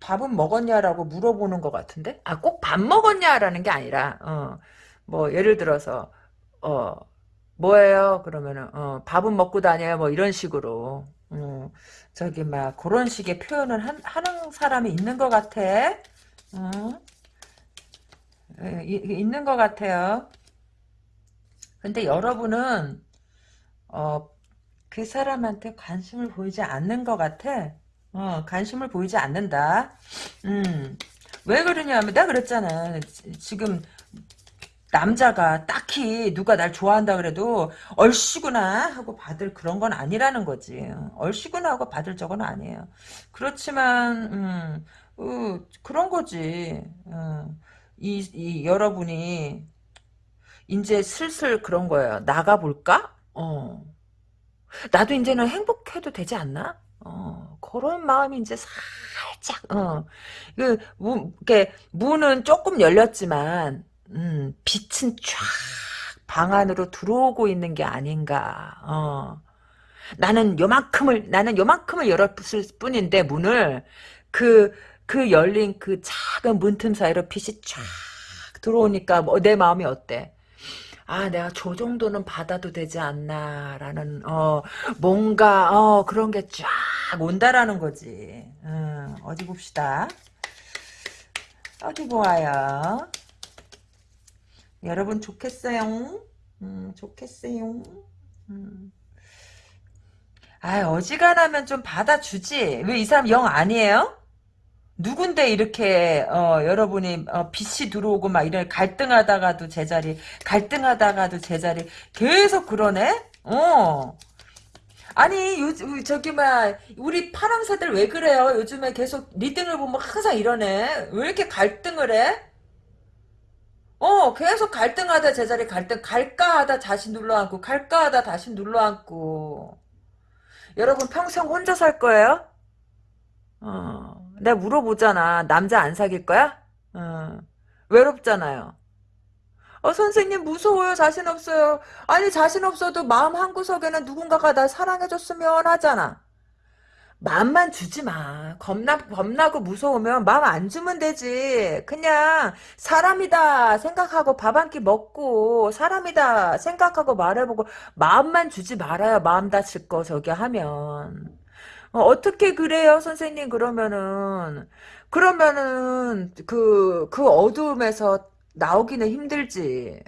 밥은 먹었냐라고 물어보는 것 같은데? 아, 꼭 밥 먹었냐라는 게 아니라 어, 뭐 예를 들어서 어, 뭐예요? 그러면은 어, 밥은 먹고 다녀요. 뭐 이런 식으로 어, 저기 막 그런 식의 표현을 한, 하는 사람이 있는 것 같아. 어? 예, 이- 있는 것 같아요. 근데 여러분은 어, 그 사람한테 관심을 보이지 않는 것 같아. 어, 관심을 보이지 않는다. 음, 왜 그러냐면 내가 그랬잖아. 지- 지금 남자가 딱히 누가 날 좋아한다 그래도 얼씨구나 하고 받을 그런 건 아니라는 거지. 얼씨구나 하고 받을 적은 아니에요. 그렇지만 음, 어, 그런 거지. 어, 이, 이 여러분이 이제 슬슬 그런 거예요. 나가 볼까? 어. 나도 이제는 행복해도 되지 않나? 어, 그런 마음이 이제 살짝, 어, 그, 문, 이렇게, 문은 조금 열렸지만, 음, 빛은 쫙방 안으로 들어오고 있는 게 아닌가, 어. 나는 요만큼을, 나는 요만큼을 열었을 뿐인데, 문을, 그, 그 열린 그 작은 문틈 사이로 빛이 쫙 들어오니까, 뭐, 내 마음이 어때? 아, 내가 저 정도는 받아도 되지 않나라는 어 뭔가 어 그런 게 쫙 온다라는 거지. 음, 어디 봅시다. 어디 보아요. 여러분 좋겠어요. 음, 좋겠어요. 음. 아, 어지간하면 좀 받아주지. 왜 이 사람 영 아니에요? 누군데 이렇게 어, 여러분이 어, 빛이 들어오고 막 이런 갈등하다가도 제자리 갈등하다가도 제자리 계속 그러네? 어. 아니 요 저기 막 우리 파랑새들 왜 그래요? 요즘에 계속 리딩을 보면 항상 이러네. 왜 이렇게 갈등을 해? 어 계속 갈등하다 제자리 갈등 갈까 하다 다시 눌러앉고 갈까 하다 다시 눌러앉고 여러분 평생 혼자 살 거예요? 어, 내가 물어보잖아. 남자 안 사귈 거야? 어, 외롭잖아요. 어, 선생님 무서워요. 자신 없어요. 아니 자신 없어도 마음 한구석에는 누군가가 날 사랑해줬으면 하잖아. 마음만 주지 마. 겁나, 겁나고 무서우면 마음 안 주면 되지. 그냥 사람이다 생각하고 밥 한 끼 먹고 사람이다 생각하고 말해보고 마음만 주지 말아요. 마음 다칠 거 저기 하면. 어, 어떻게 그래요, 선생님? 그러면은, 그러면은, 그, 그 어두움에서 나오기는 힘들지.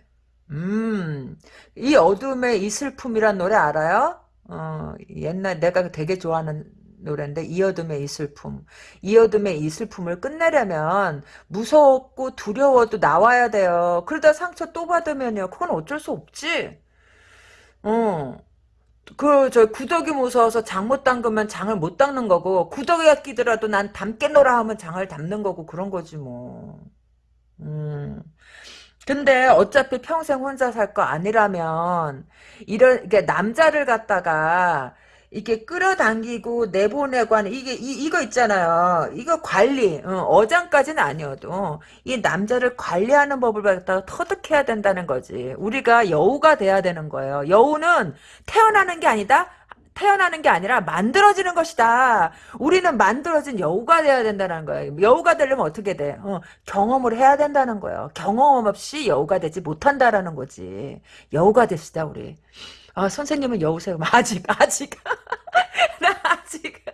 음, 이 어둠의 이 슬픔이란 노래 알아요? 어, 옛날 내가 되게 좋아하는 노래인데, 이 어둠의 이 슬픔. 이 어둠의 이 슬픔을 끝내려면, 무섭고 두려워도 나와야 돼요. 그러다 상처 또 받으면요, 그건 어쩔 수 없지. 어. 그, 저, 구더기 무서워서 장 못 담그면 장을 못 닦는 거고, 구더기가 끼더라도 난 담겠노라 하면 장을 담는 거고, 그런 거지, 뭐. 음. 근데 어차피 평생 혼자 살 거 아니라면, 이런, 이게 남자를 갖다가, 이게 끌어당기고 내보내고 하는 이게 이, 이거 있잖아요. 이거 관리 어, 장까지는 아니어도 이 남자를 관리하는 법을 갖다가 터득해야 된다는 거지. 우리가 여우가 돼야 되는 거예요. 여우는 태어나는 게 아니다. 태어나는 게 아니라 만들어지는 것이다. 우리는 만들어진 여우가 돼야 된다는 거예요. 여우가 되려면 어떻게 돼? 어, 경험을 해야 된다는 거예요. 경험 없이 여우가 되지 못한다라는 거지. 여우가 됩시다 우리. 아, 선생님은 여우세요. 아직, 아직. 나 아직.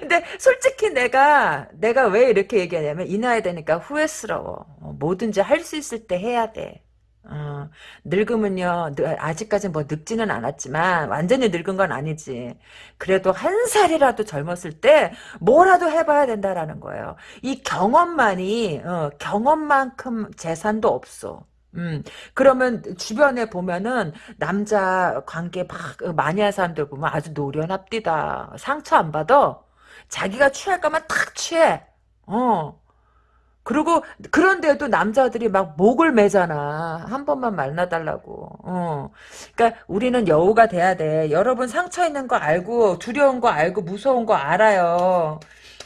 근데 솔직히 내가, 내가 왜 이렇게 얘기하냐면, 이 나이 되니까 후회스러워. 어, 뭐든지 할 수 있을 때 해야 돼. 어, 늙으면요, 아직까지 뭐 늙지는 않았지만, 완전히 늙은 건 아니지. 그래도 한 살이라도 젊었을 때, 뭐라도 해봐야 된다라는 거예요. 이 경험만이, 어, 경험만큼 재산도 없어. 음, 그러면 주변에 보면은 남자 관계 막 많이 한 사람들 보면 아주 노련합디다. 상처 안 받아. 자기가 취할 거면 탁 취해. 어. 그리고 그런데도 남자들이 막 목을 매잖아. 한 번만 만나달라고. 어. 그러니까 우리는 여우가 돼야 돼. 여러분 상처 있는 거 알고 두려운 거 알고 무서운 거 알아요.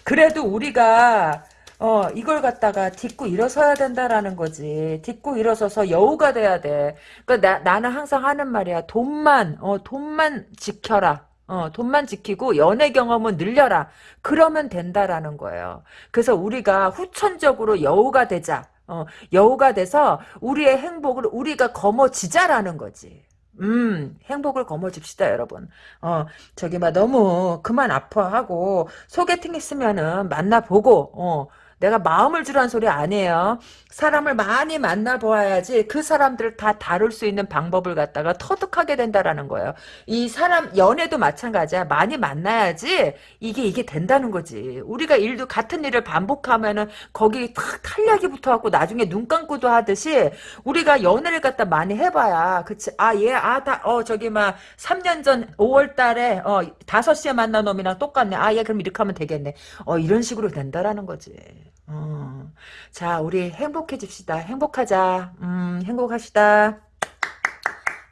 그래도 우리가 어, 이걸 갖다가 딛고 일어서야 된다라는 거지. 딛고 일어서서 여우가 돼야 돼. 나, 나는 항상 하는 말이야. 돈만, 어, 돈만 지켜라. 어, 돈만 지키고 연애 경험은 늘려라. 그러면 된다라는 거예요. 그래서 우리가 후천적으로 여우가 되자. 어, 여우가 돼서 우리의 행복을 우리가 거머쥐자라는 거지. 음, 행복을 거머쥡시다, 여러분. 어, 저기, 막, 너무, 그만 아파하고, 소개팅 있으면은, 만나보고, 어, 내가 마음을 주란 소리 아니에요. 사람을 많이 만나보아야지 그 사람들을 다 다룰 수 있는 방법을 갖다가 터득하게 된다라는 거예요. 이 사람 연애도 마찬가지야. 많이 만나야지 이게 이게 된다는 거지. 우리가 일도 같은 일을 반복하면은 거기 탁 탄력이 붙어갖고 나중에 눈 감고도 하듯이 우리가 연애를 갖다 많이 해봐야 그치. 아 얘 아 다 어 저기 막 3년 전 5월달에 어 5시에 만난 놈이랑 똑같네. 아 얘 그럼 이렇게 하면 되겠네. 어 이런 식으로 된다라는 거지. 어. 자, 우리 행복해집시다. 행복하자. 음, 행복하시다.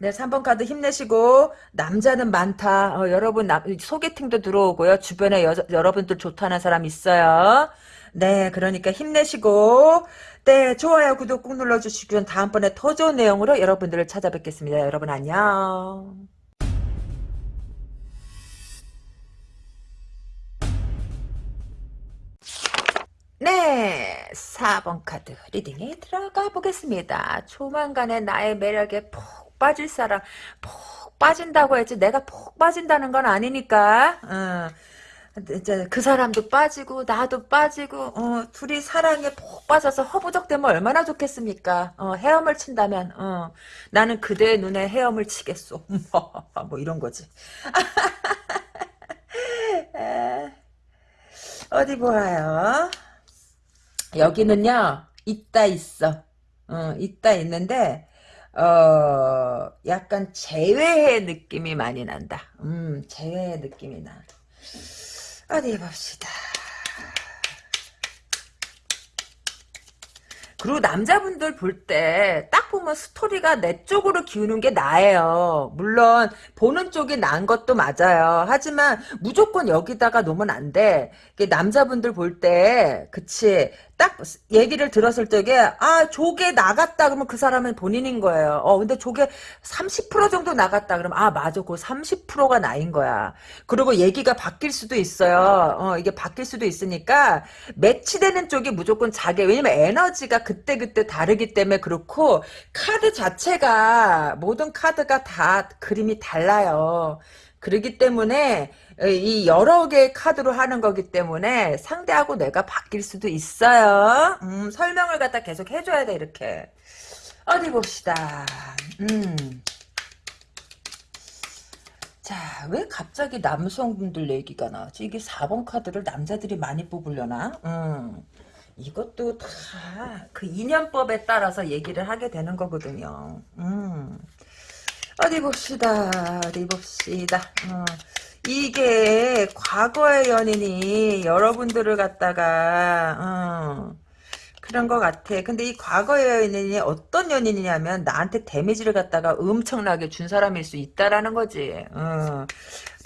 네, 3번 카드 힘내시고 남자는 많다. 어, 여러분 나, 소개팅도 들어오고요. 주변에 여, 여러분들 좋다는 사람 있어요. 네, 그러니까 힘내시고 네, 좋아요, 구독 꾹 눌러주시면 다음번에 더 좋은 내용으로 여러분들을 찾아뵙겠습니다. 여러분 안녕. 네, 4번 카드 리딩에 들어가 보겠습니다. 조만간에 나의 매력에 푹 빠질 사람, 푹 빠진다고 했지 내가 푹 빠진다는 건 아니니까. 어. 이제 그 사람도 빠지고 나도 빠지고 어, 둘이 사랑에 푹 빠져서 허부적대면 얼마나 좋겠습니까? 어, 헤엄을 친다면 어, 나는 그대의 눈에 헤엄을 치겠소. 뭐 이런 거지. 어디 보아요. 여기는요 있다 있어. 어, 있다 있는데 어 약간 재회의 느낌이 많이 난다. 음 재회의 느낌이 나. 어디 봅시다 그리고 남자분들 볼 때 딱 보면 스토리가 내 쪽으로 기우는 게 나예요. 물론 보는 쪽이 난 것도 맞아요. 하지만 무조건 여기다가 놓으면 안 돼. 남자분들 볼 때 그치 딱 얘기를 들었을 적에 아 조개 나갔다 그러면 그 사람은 본인인 거예요. 어 근데 조개 30% 정도 나갔다 그러면 아 맞아 그 30%가 나인 거야. 그리고 얘기가 바뀔 수도 있어요. 어 이게 바뀔 수도 있으니까 매치되는 쪽이 무조건 자기 왜냐면 에너지가 그때 그때 다르기 때문에 그렇고 카드 자체가 모든 카드가 다 그림이 달라요. 그러기 때문에 이 여러 개의 카드로 하는 거기 때문에 상대하고 내가 바뀔 수도 있어요. 음, 설명을 갖다 계속 해줘야 돼 이렇게. 어디 봅시다. 음. 자, 왜 갑자기 남성분들 얘기가 나왔지? 이게 4번 카드를 남자들이 많이 뽑으려나? 음. 이것도 다 그 인연법에 따라서 얘기를 하게 되는 거거든요. 음. 어디 봅시다. 어디 봅시다. 어. 이게 과거의 연인이 여러분들을 갖다가 어, 그런 것 같아. 근데 이 과거의 연인이 어떤 연인이냐면 나한테 데미지를 갖다가 엄청나게 준 사람일 수 있다라는 거지. 어.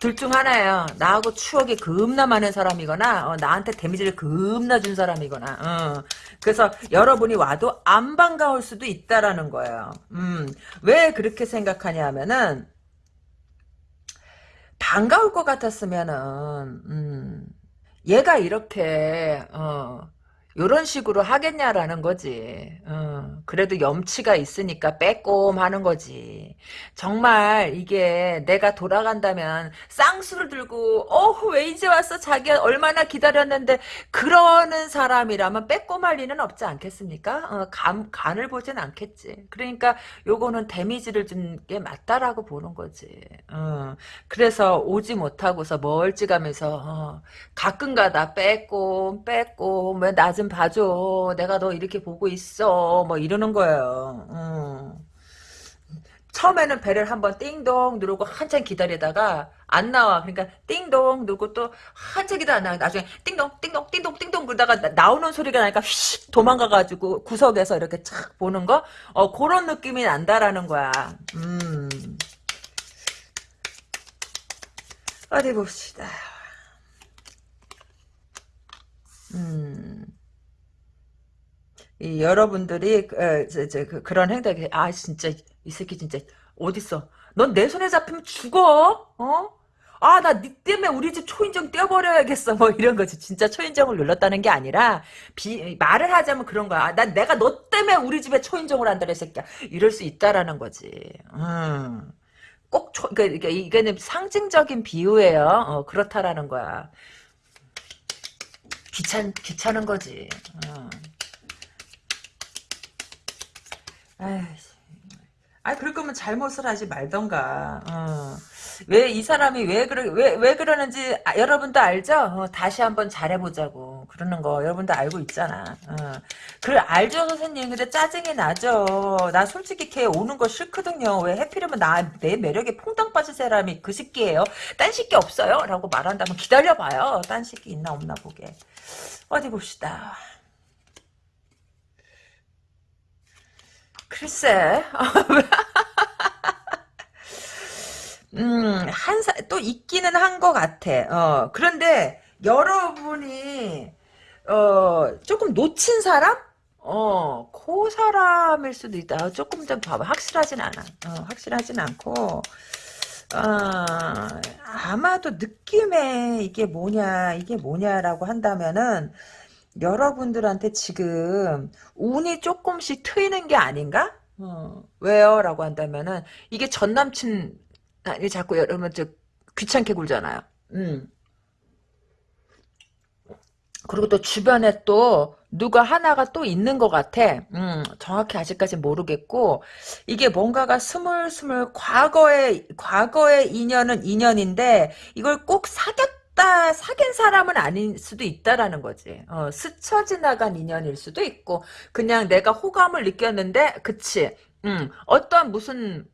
둘 중 하나예요. 나하고 추억이 겁나 많은 사람이거나 어, 나한테 데미지를 겁나 준 사람이거나 어. 그래서 여러분이 와도 안 반가울 수도 있다라는 거예요. 음. 왜 그렇게 생각하냐 하면은 반가울 것 같았으면은 음, 얘가 이렇게 어, 요런 식으로 하겠냐라는 거지. 어, 그래도 염치가 있으니까 빼꼼 하는 거지. 정말 이게 내가 돌아간다면 쌍수를 들고 어후 왜 이제 왔어 자기가 얼마나 기다렸는데 그러는 사람이라면 빼꼼할 리는 없지 않겠습니까? 어, 간, 간을 보진 않겠지. 그러니까 요거는 데미지를 준 게 맞다라고 보는 거지. 어, 그래서 오지 못하고서 멀찌감해서 어, 가끔가다 빼꼼 빼꼼 왜나 좀 봐줘. 내가 너 이렇게 보고 있어. 뭐 이러는 거예요. 음. 처음에는 배를 한번 띵동 누르고 한참 기다리다가 안 나와. 그러니까 띵동 누르고 또 한참 기다려 나 나중에 띵동 띵동 띵동 띵동 그러다가 나, 오는 소리가 나니까 휙 도망가가지고 구석에서 이렇게 착 보는 거. 어 그런 느낌이 난다라는 거야. 음. 어디 봅시다. 음. 이 여러분들이 어, 저, 저, 그, 그런 행동이 아 진짜 이 새끼 진짜 어딨어? 넌 내 손에 잡히면 죽어 어? 아 나 니 때문에 우리 집 초인종 떼어버려야겠어. 뭐 이런 거지. 진짜 초인종을 눌렀다는 게 아니라 비, 말을 하자면 그런 거야. 아, 난 내가 너 때문에 우리 집에 초인종을 한다 이 새끼야. 이럴 수 있다라는 거지. 음. 꼭 초, 그러니까 이게는 상징적인 비유예요. 어, 그렇다라는 거야. 귀찮 귀찮은 거지. 어. 아이씨. 아, 그럴 거면 잘못을 하지 말던가. 어. 왜이 사람이 왜 그러 왜 왜 그러는지 아, 여러분도 알죠? 어, 다시 한번 잘해보자고 그러는 거 여러분도 알고 있잖아. 어. 그래 알죠 선생님. 근데 짜증이 나죠. 나 솔직히 걔 오는 거 싫거든요. 왜 해피려면 나 내 매력에 퐁당 빠진 사람이 그 새끼예요. 딴 새끼 없어요.라고 말한다면 기다려봐요. 딴 새끼 있나 없나 보게. 어디 봅시다. 글쎄. 음, 한 사, 또 있기는 한 것 같아. 어, 그런데 여러분이, 어, 조금 놓친 사람? 어, 그 사람일 수도 있다. 조금 좀 봐봐. 확실하진 않아. 어, 확실하진 않고, 어, 아마도 느낌에 이게 뭐냐, 이게 뭐냐라고 한다면은, 여러분들한테 지금 운이 조금씩 트이는 게 아닌가? 어, 왜요? 라고 한다면은 이게 전 남친 이 자꾸 여러분 저 귀찮게 굴잖아요. 음. 그리고 또 주변에 또 누가 하나가 또 있는 것 같아. 음, 정확히 아직까지 모르겠고 이게 뭔가가 스물스물 과거의 과거의 인연은 인연인데 이걸 꼭 사귀었 다 사귄 사람은 아닐 수도 있다라는 거지. 어, 스쳐 지나간 인연일 수도 있고 그냥 내가 호감을 느꼈는데 그치. 음, 어떤 무슨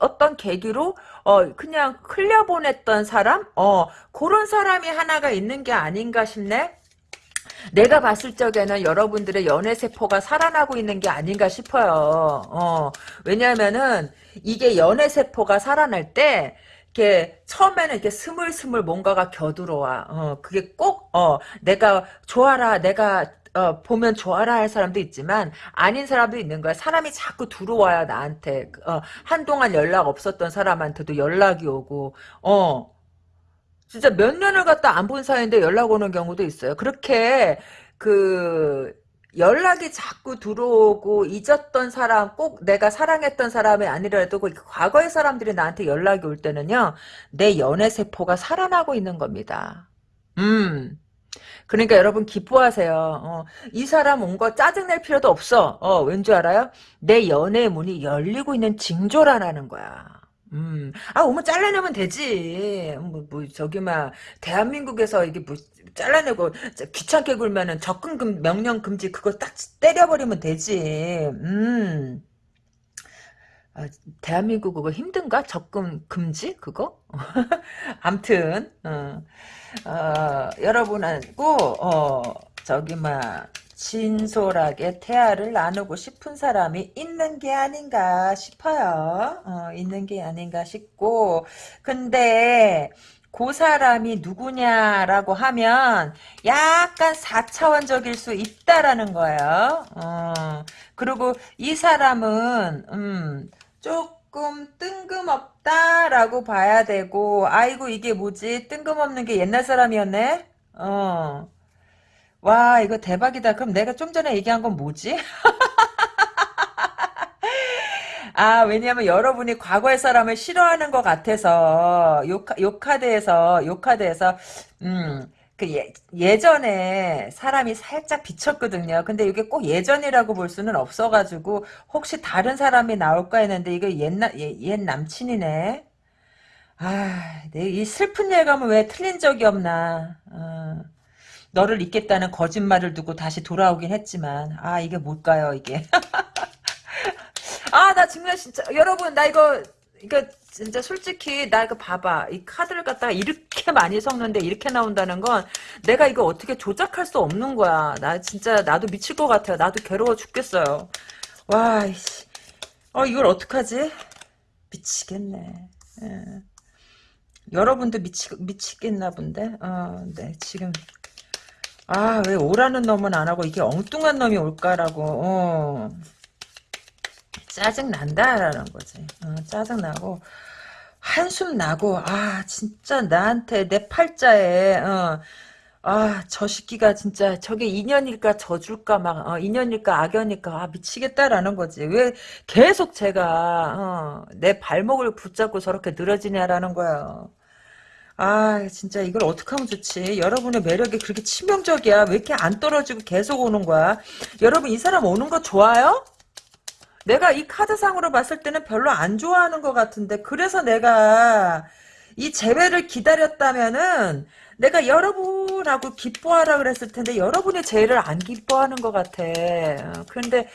어떤 계기로 어 그냥 흘려보냈던 사람 어 그런 사람이 하나가 있는 게 아닌가 싶네. 내가 봤을 적에는 여러분들의 연애 세포가 살아나고 있는 게 아닌가 싶어요. 어, 왜냐면은 이게 연애 세포가 살아날 때 이렇게 처음에는 이렇게 스물스물 뭔가가 겨들어와. 어, 그게 꼭 어, 내가 좋아라, 내가 어, 보면 좋아라 할 사람도 있지만 아닌 사람도 있는 거야. 사람이 자꾸 들어와야 나한테 어, 한동안 연락 없었던 사람한테도 연락이 오고 어 진짜 몇 년을 갖다 안 본 사이인데 연락 오는 경우도 있어요. 그렇게 그 연락이 자꾸 들어오고 잊었던 사람 꼭 내가 사랑했던 사람이 아니라도 그 과거의 사람들이 나한테 연락이 올 때는요 내 연애 세포가 살아나고 있는 겁니다. 음. 그러니까 여러분 기뻐하세요. 어, 이 사람 온 거 짜증낼 필요도 없어. 어, 왠 줄 알아요? 내 연애 문이 열리고 있는 징조라는 거야. 음, 아, 오면 잘라내면 되지. 뭐, 뭐, 저기, 막, 대한민국에서 이게 뭐, 잘라내고, 귀찮게 굴면은 접근 금, 명령 금지 그거 딱 때려버리면 되지. 음. 아, 대한민국 그거 힘든가? 접근 금지? 그거? 암튼, 어, 어, 여러분하고, 어, 저기, 막, 진솔하게 태아를 나누고 싶은 사람이 있는 게 아닌가 싶어요. 어, 있는 게 아닌가 싶고, 근데, 그 사람이 누구냐라고 하면 약간 4차원적일 수 있다라는 거예요. 어, 그리고 이 사람은 음, 조금 뜬금없다라고 봐야 되고 아이고 이게 뭐지 뜬금없는 게 옛날 사람이었네. 어. 와 이거 대박이다. 그럼 내가 좀 전에 얘기한 건 뭐지? 아, 왜냐면 여러분이 과거의 사람을 싫어하는 것 같아서, 요, 요 카드에서, 요 카드에서, 음, 그 예, 예전에 사람이 살짝 비쳤거든요. 근데 이게 꼭 예전이라고 볼 수는 없어가지고, 혹시 다른 사람이 나올까 했는데, 이거 옛날, 옛, 옛 남친이네. 아, 내 이 슬픈 예감은 왜 틀린 적이 없나. 어, 너를 잊겠다는 거짓말을 두고 다시 돌아오긴 했지만, 아, 이게 뭘까요, 이게. 아, 나 정말 진짜 여러분 나 이거 이거 진짜 솔직히 나 이거 봐봐 이 카드를 갖다가 이렇게 많이 섞는데 이렇게 나온다는 건 내가 이거 어떻게 조작할 수 없는 거야. 나 진짜 나도 미칠 것 같아요. 나도 괴로워 죽겠어요. 와, 이씨. 어 이걸 어떡하지? 미치겠네. 예. 여러분도 미치 미치겠나 본데. 어, 네 지금 아 왜 오라는 놈은 안 하고 이게 엉뚱한 놈이 올까라고. 어. 짜증 난다라는 거지. 어, 짜증 나고 한숨 나고 아 진짜 나한테 내 팔자에 어, 아저 새끼가 진짜 저게 인연일까 저줄까 막 어, 인연일까 악연일까 아 미치겠다라는 거지. 왜 계속 제가 어, 내 발목을 붙잡고 저렇게 늘어지냐라는 거야. 아 진짜 이걸 어떻게 하면 좋지 여러분의 매력이 그렇게 치명적이야 왜 이렇게 안 떨어지고 계속 오는 거야 여러분 이 사람 오는 거 좋아요? 내가 이 카드상으로 봤을 때는 별로 안 좋아하는 것 같은데 그래서 내가 이 재회를 기다렸다면은 내가 여러분하고 기뻐하라 그랬을 텐데 여러분이 재회를 안 기뻐하는 것 같아. 어, 그런데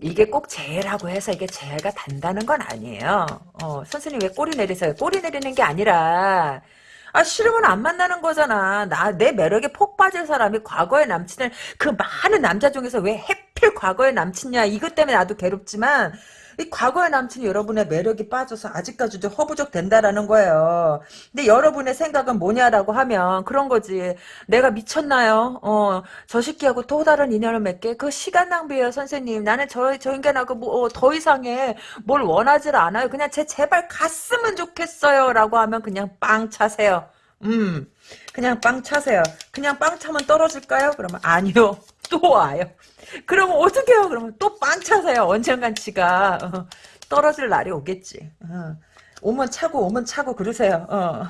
이게 꼭 재회라고 해서 이게 재회가 단다는 건 아니에요. 어, 선생님 왜 꼬리 내리세요? 꼬리 내리는 게 아니라 아 싫으면 안 만나는 거잖아. 나 내 매력에 폭 빠진 사람이 과거의 남친을 그 많은 남자 중에서 왜 하필 과거의 남친이야. 이것 때문에 나도 괴롭지만 이 과거의 남친이 여러분의 매력이 빠져서 아직까지도 허부적 된다라는 거예요. 근데 여러분의 생각은 뭐냐라고 하면 그런 거지. 내가 미쳤나요? 어, 저 새끼하고 또 다른 인연을 맺게? 그 시간 낭비예요, 선생님. 나는 저, 저 인간하고 뭐더 어, 이상의 뭘 원하질 않아요. 그냥 제 제발 갔으면 좋겠어요. 라고 하면 그냥 빵 차세요. 음, 그냥 빵 차세요. 그냥 빵 차면 떨어질까요? 그러면 아니요. 또 와요. 그러면 어떻게 해요? 그러면 또 빵 차세요. 언젠간 지가 어, 떨어질 날이 오겠지. 어. 오면 차고 오면 차고 그러세요. 어.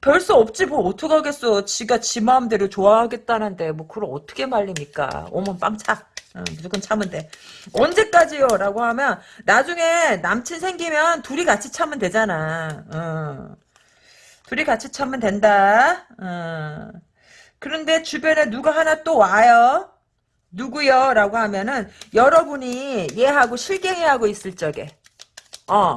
별수 없지 뭐 어떡하겠어. 지가 지 마음대로 좋아하겠다는데 뭐 그걸 어떻게 말립니까. 오면 빵 차. 어, 무조건 참으면 돼. 언제까지요? 라고 하면 나중에 남친 생기면 둘이 같이 참으면 되잖아. 어. 둘이 같이 참으면 된다. 어. 그런데 주변에 누가 하나 또 와요. 누구요? 라고 하면은 여러분이 얘하고 실갱이하고 있을 적에 어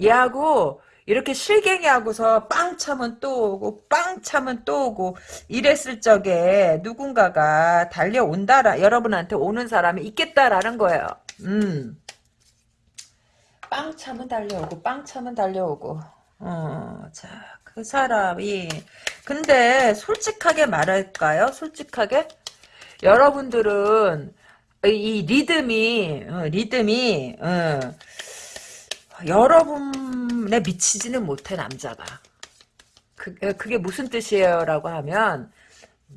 얘하고 이렇게 실갱이하고서 빵 차면 또 오고 빵 차면 또 오고 이랬을 적에 누군가가 달려온다라 여러분한테 오는 사람이 있겠다라는 거예요. 음. 빵 차면 달려오고 빵 차면 달려오고 어, 자, 그 사람이 근데 솔직하게 말할까요? 솔직하게? 여러분들은 이 리듬이 어, 리듬이 어, 여러분에 미치지는 못해 남자가. 그, 어, 그게 무슨 뜻이에요? 라고 하면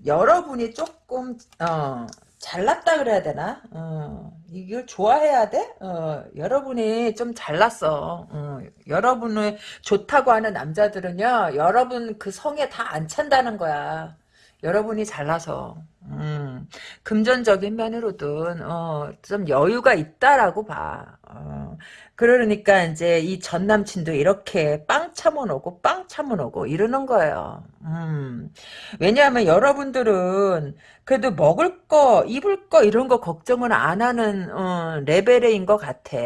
여러분이 조금 어, 잘났다 그래야 되나? 어, 이걸 좋아해야 돼? 어, 여러분이 좀 잘났어. 어, 여러분을 좋다고 하는 남자들은요, 여러분 그 성에 다 안 찬다는 거야. 여러분이 잘나서 음, 금전적인 면으로든 어, 좀 여유가 있다라고 봐. 어, 그러니까 이제 이 전 남친도 이렇게 빵 참아놓고 빵 참아놓고 이러는 거예요. 음, 왜냐하면 여러분들은 그래도 먹을 거, 입을 거 이런 거 걱정을 안 하는 어, 레벨인 것 같아.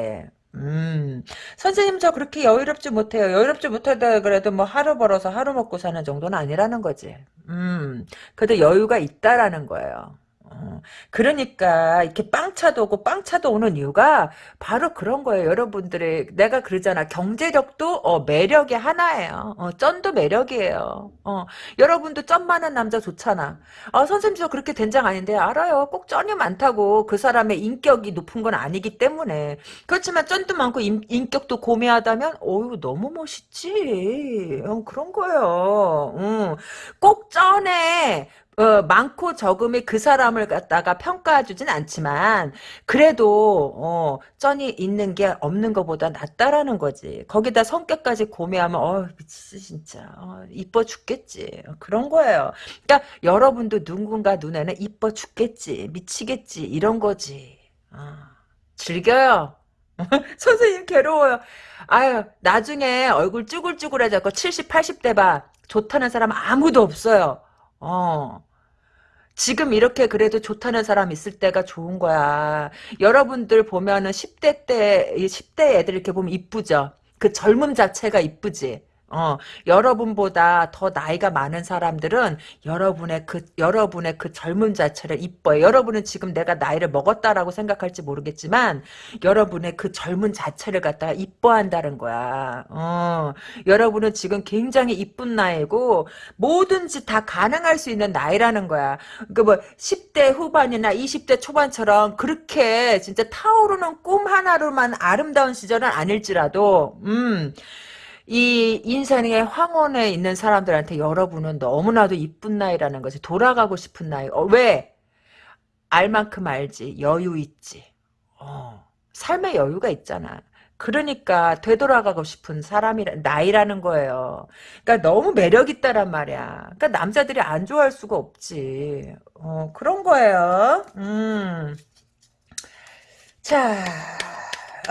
음, 선생님 저 그렇게 여유롭지 못해요. 여유롭지 못하다 그래도 뭐 하루 벌어서 하루 먹고 사는 정도는 아니라는 거지. 음, 그래도 여유가 있다라는 거예요. 어, 그러니까 이렇게 빵차도 오고 빵차도 오는 이유가 바로 그런 거예요. 여러분들의 내가 그러잖아. 경제력도 어, 매력의 하나예요. 어, 쩐도 매력이에요. 어, 여러분도 쩐 많은 남자 좋잖아. 아, 선생님 저 그렇게 된장 아닌데 알아요. 꼭 쩐이 많다고 그 사람의 인격이 높은 건 아니기 때문에 그렇지만 쩐도 많고 인, 인격도 고매하다면 어유 너무 멋있지. 어, 그런 거예요. 응. 꼭 쩐에 어, 많고 적음이 그 사람을 갖다가 평가해주진 않지만 그래도 어, 쩐이 있는 게 없는 것보다 낫다라는 거지. 거기다 성격까지 고매하면 어 미치지 진짜 어, 이뻐 죽겠지. 그런 거예요. 그러니까 여러분도 누군가 눈에는 이뻐 죽겠지 미치겠지 이런 거지. 어, 즐겨요. 선생님 괴로워요. 아유 나중에 얼굴 쭈글쭈글해져고 70, 80대 봐. 좋다는 사람 아무도 없어요. 어. 지금 이렇게 그래도 좋다는 사람 있을 때가 좋은 거야. 여러분들 보면은 10대 때, 10대 애들 이렇게 보면 이쁘죠? 그 젊음 자체가 이쁘지? 어, 여러분보다 더 나이가 많은 사람들은 여러분의 그, 여러분의 그 젊음 자체를 이뻐요. 여러분은 지금 내가 나이를 먹었다라고 생각할지 모르겠지만, 여러분의 그 젊은 자체를 갖다가 이뻐한다는 거야. 어, 여러분은 지금 굉장히 이쁜 나이고, 뭐든지 다 가능할 수 있는 나이라는 거야. 그 뭐, 10대 후반이나 20대 초반처럼 그렇게 진짜 타오르는 꿈 하나로만 아름다운 시절은 아닐지라도, 음, 이 인생의 황혼에 있는 사람들한테 여러분은 너무나도 이쁜 나이라는 거지. 돌아가고 싶은 나이. 어, 왜? 알 만큼 알지. 여유 있지. 어, 삶의 여유가 있잖아. 그러니까 되돌아가고 싶은 사람이라 나이라는 거예요. 그러니까 너무 매력 있다란 말이야. 그러니까 남자들이 안 좋아할 수가 없지. 어, 그런 거예요. 음. 자,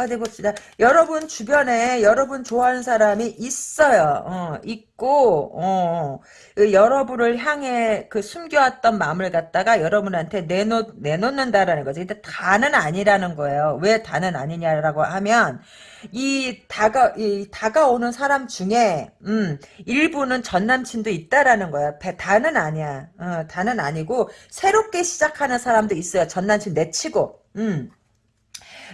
어디 봅시다. 여러분 주변에 여러분 좋아하는 사람이 있어요. 어, 있고 어, 그 여러분을 향해 그 숨겨왔던 마음을 갖다가 여러분한테 내놓 내놓는다라는 거지. 근데 다는 아니라는 거예요. 왜 다는 아니냐라고 하면 이 다가 이 다가오는 사람 중에 음 일부는 전 남친도 있다라는 거야. 다는 아니야. 어, 다는 아니고 새롭게 시작하는 사람도 있어요. 전 남친 내치고. 음.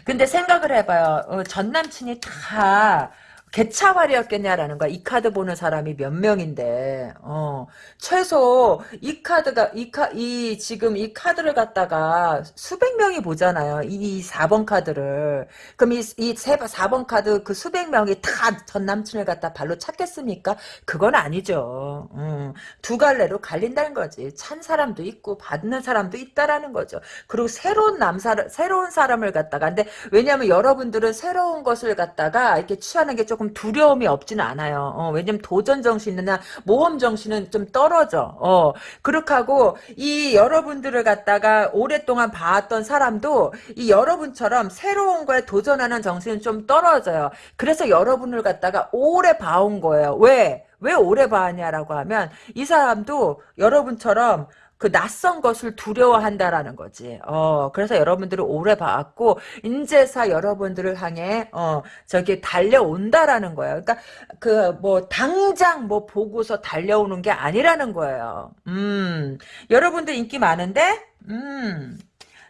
근데 생각을 해봐요. 어, 전 남친이 다 개차발이었겠냐라는 거야. 이 카드 보는 사람이 몇 명인데, 어, 최소 이 카드가, 이 카, 이, 지금 이 카드를 갖다가 수백 명이 보잖아요. 이 4번 카드를. 그럼 이, 이 4번 카드 그 수백 명이 다 전 남친을 갖다 발로 찾겠습니까? 그건 아니죠. 음, 두 갈래로 갈린다는 거지. 찬 사람도 있고, 받는 사람도 있다라는 거죠. 그리고 새로운 남사, 새로운 사람을 갖다가. 근데 왜냐면 여러분들은 새로운 것을 갖다가 이렇게 취하는 게 조금 조금 두려움이 없지는 않아요. 어, 왜냐면 도전 정신이나 모험 정신은 좀 떨어져. 어, 그렇게 하고 이 여러분들을 갖다가 오랫동안 봐왔던 사람도 이 여러분처럼 새로운 거에 도전하는 정신은 좀 떨어져요. 그래서 여러분을 갖다가 오래 봐온 거예요. 왜? 왜 오래 봐왔냐라고 하면 이 사람도 여러분처럼 그 낯선 것을 두려워한다라는 거지. 어, 그래서 여러분들을 오래 봐왔고, 인제사 여러분들을 향해, 어, 저기 달려온다라는 거예요. 그러니까, 그, 뭐, 당장 뭐 보고서 달려오는 게 아니라는 거예요. 음, 여러분들 인기 많은데, 음,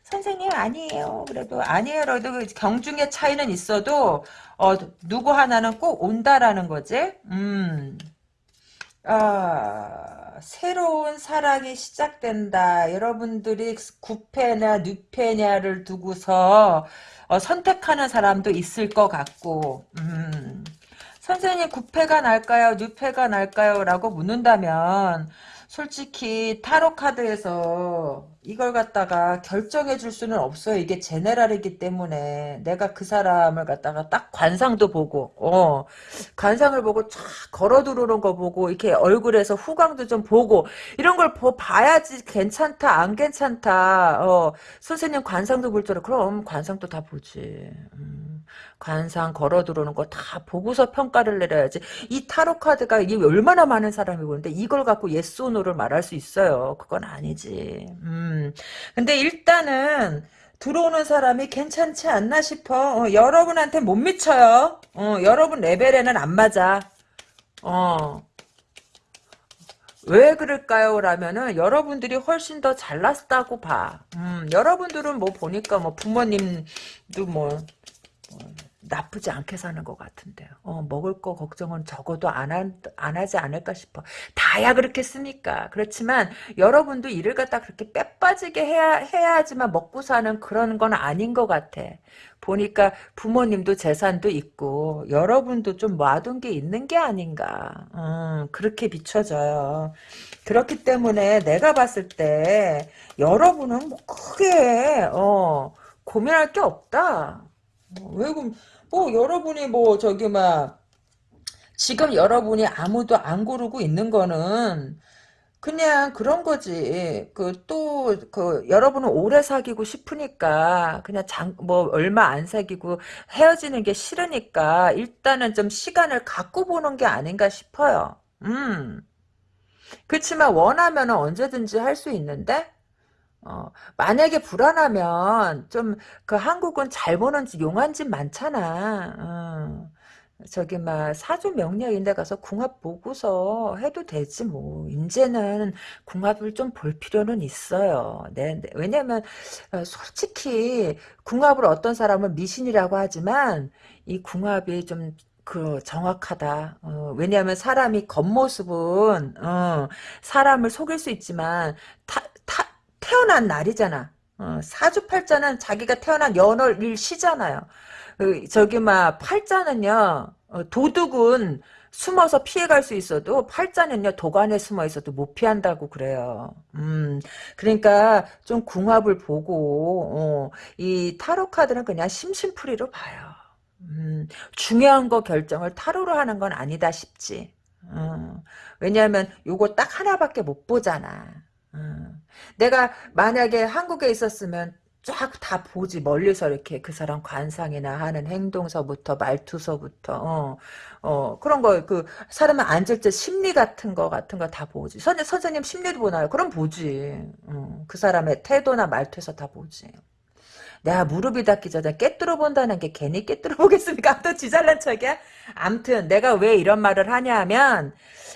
선생님 아니에요. 그래도 아니에요. 그래도 그 경중의 차이는 있어도, 어, 누구 하나는 꼭 온다라는 거지. 음, 아, 새로운 사랑이 시작된다. 여러분들이 구패냐 뉴패냐를 두고서 어, 선택하는 사람도 있을 것 같고 음. 선생님 구패가 날까요? 뉴패가 날까요? 라고 묻는다면 솔직히 타로 카드에서 이걸 갖다가 결정해 줄 수는 없어요. 이게 제네랄이기 때문에 내가 그 사람을 갖다가 딱 관상도 보고 어 관상을 보고 쫙 걸어 들어오는 거 보고 이렇게 얼굴에서 후광도 좀 보고 이런 걸 보, 봐야지 괜찮다 안 괜찮다 어 선생님 관상도 볼 줄 알아 그럼 관상도 다 보지 음. 관상 걸어 들어오는 거 다 보고서 평가를 내려야지. 이 타로 카드가 이게 얼마나 많은 사람이 보는데 이걸 갖고 yes no를 말할 수 있어요. 그건 아니지. 음. 근데 일단은 들어오는 사람이 괜찮지 않나 싶어. 어, 여러분한테 못 미쳐요. 어, 여러분 레벨에는 안 맞아. 어. 왜 그럴까요? 라면은 여러분들이 훨씬 더 잘났다고 봐. 음, 여러분들은 뭐 보니까 뭐 부모님도 뭐, 뭐 나쁘지 않게 사는 것 같은데요. 어, 먹을 거 걱정은 적어도 안, 하, 안 하지 않을까 싶어. 다야 그렇겠습니까? 그렇지만 여러분도 일을 갖다 그렇게 빼빠지게 해야, 해야지만 먹고 사는 그런 건 아닌 것 같아. 보니까 부모님도 재산도 있고 여러분도 좀 놔둔 게 있는 게 아닌가. 음, 그렇게 비춰져요. 그렇기 때문에 내가 봤을 때 여러분은 뭐 크게 어, 고민할 게 없다. 어, 왜 그럼 뭐 여러분이 뭐 저기 막 지금 여러분이 아무도 안 고르고 있는 거는 그냥 그런 거지. 그또그 여러분은 오래 사귀고 싶으니까 그냥 장 뭐 얼마 안 사귀고 헤어지는 게 싫으니까 일단은 좀 시간을 갖고 보는 게 아닌가 싶어요. 음. 그렇지만 원하면 언제든지 할 수 있는데 어, 만약에 불안하면 좀 그 한국은 잘 보는 집 용한 집 많잖아. 어. 저기 막 사주 명리인데 가서 궁합 보고서 해도 되지 뭐 이제는 궁합을 좀 볼 필요는 있어요. 네, 네. 왜냐면 어, 솔직히 궁합을 어떤 사람은 미신이라고 하지만 이 궁합이 좀그 정확하다. 어, 왜냐하면 사람이 겉모습은 어, 사람을 속일 수 있지만 타, 타, 태어난 날이잖아. 어, 사주팔자는 자기가 태어난 연월 일 시잖아요. 그, 저기 막 팔자는요 어, 도둑은 숨어서 피해갈 수 있어도 팔자는요 도관에 숨어 있어도 못 피한다고 그래요. 음 그러니까 좀 궁합을 보고 어, 이 타로 카드는 그냥 심심풀이로 봐요. 음, 중요한 거 결정을 타로로 하는 건 아니다 싶지. 어, 왜냐하면 요거 딱 하나밖에 못 보잖아. 어. 내가 만약에 한국에 있었으면 쫙 다 보지 멀리서 이렇게 그 사람 관상이나 하는 행동서부터 말투서부터 어, 어 그런 거 그 사람은 앉을 때 심리 같은 거 같은 거 다 보지 선, 선생님 심리도 보나요? 그럼 보지 어, 그 사람의 태도나 말투에서 다 보지 내가 무릎이 닿기 전에 깨뚫어 본다는 게 괜히 깨뚫어 보겠습니까? 또 지잘난 척이야? 암튼 내가 왜 이런 말을 하냐면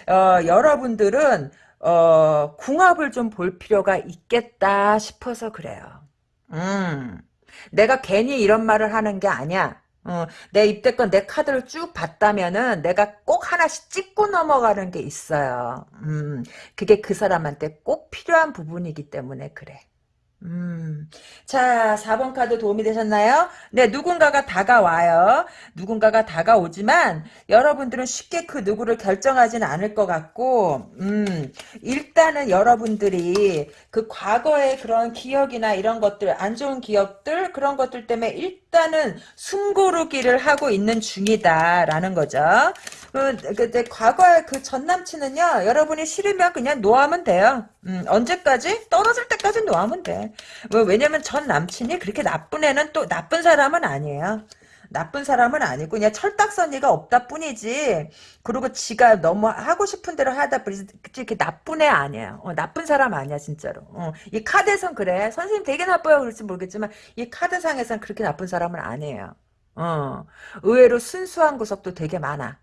어, 여러분들은 어, 궁합을 좀 볼 필요가 있겠다 싶어서 그래요. 음, 내가 괜히 이런 말을 하는 게 아니야. 어, 내 입대권 내 카드를 쭉 봤다면은 내가 꼭 하나씩 찍고 넘어가는 게 있어요. 음, 그게 그 사람한테 꼭 필요한 부분이기 때문에 그래. 음. 자, 4번 카드 도움이 되셨나요? 네, 누군가가 다가와요. 누군가가 다가오지만 여러분들은 쉽게 그 누구를 결정하지는 않을 것 같고 음, 일단은 여러분들이 그 과거의 그런 기억이나 이런 것들, 안 좋은 기억들 그런 것들 때문에 일단은 숨고르기를 하고 있는 중이다라는 거죠. 그, 그, 과거의 그 전 남친은요, 여러분이 싫으면 그냥 놓아하면 돼요. 음, 언제까지? 떨어질 때까지 놓아하면 돼. 뭐, 왜냐면 전 남친이 그렇게 나쁜 애는 또, 나쁜 사람은 아니에요. 나쁜 사람은 아니고 그냥 철딱서니가 없다 뿐이지. 그리고 지가 너무 하고 싶은 대로 하다 보니 이렇게 나쁜 애 아니에요. 어, 나쁜 사람 아니야 진짜로. 어, 이 카드에선 그래. 선생님 되게 나빠요. 그럴지 모르겠지만 이 카드상에선 그렇게 나쁜 사람은 아니에요. 어, 의외로 순수한 구석도 되게 많아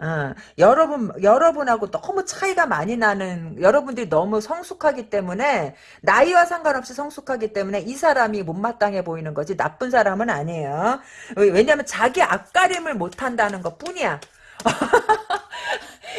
어, 여러분, 여러분하고 너무 차이가 많이 나는, 여러분들이 너무 성숙하기 때문에, 나이와 상관없이 성숙하기 때문에 이 사람이 못마땅해 보이는 거지, 나쁜 사람은 아니에요. 왜냐면 자기 앞가림을 못한다는 것 뿐이야.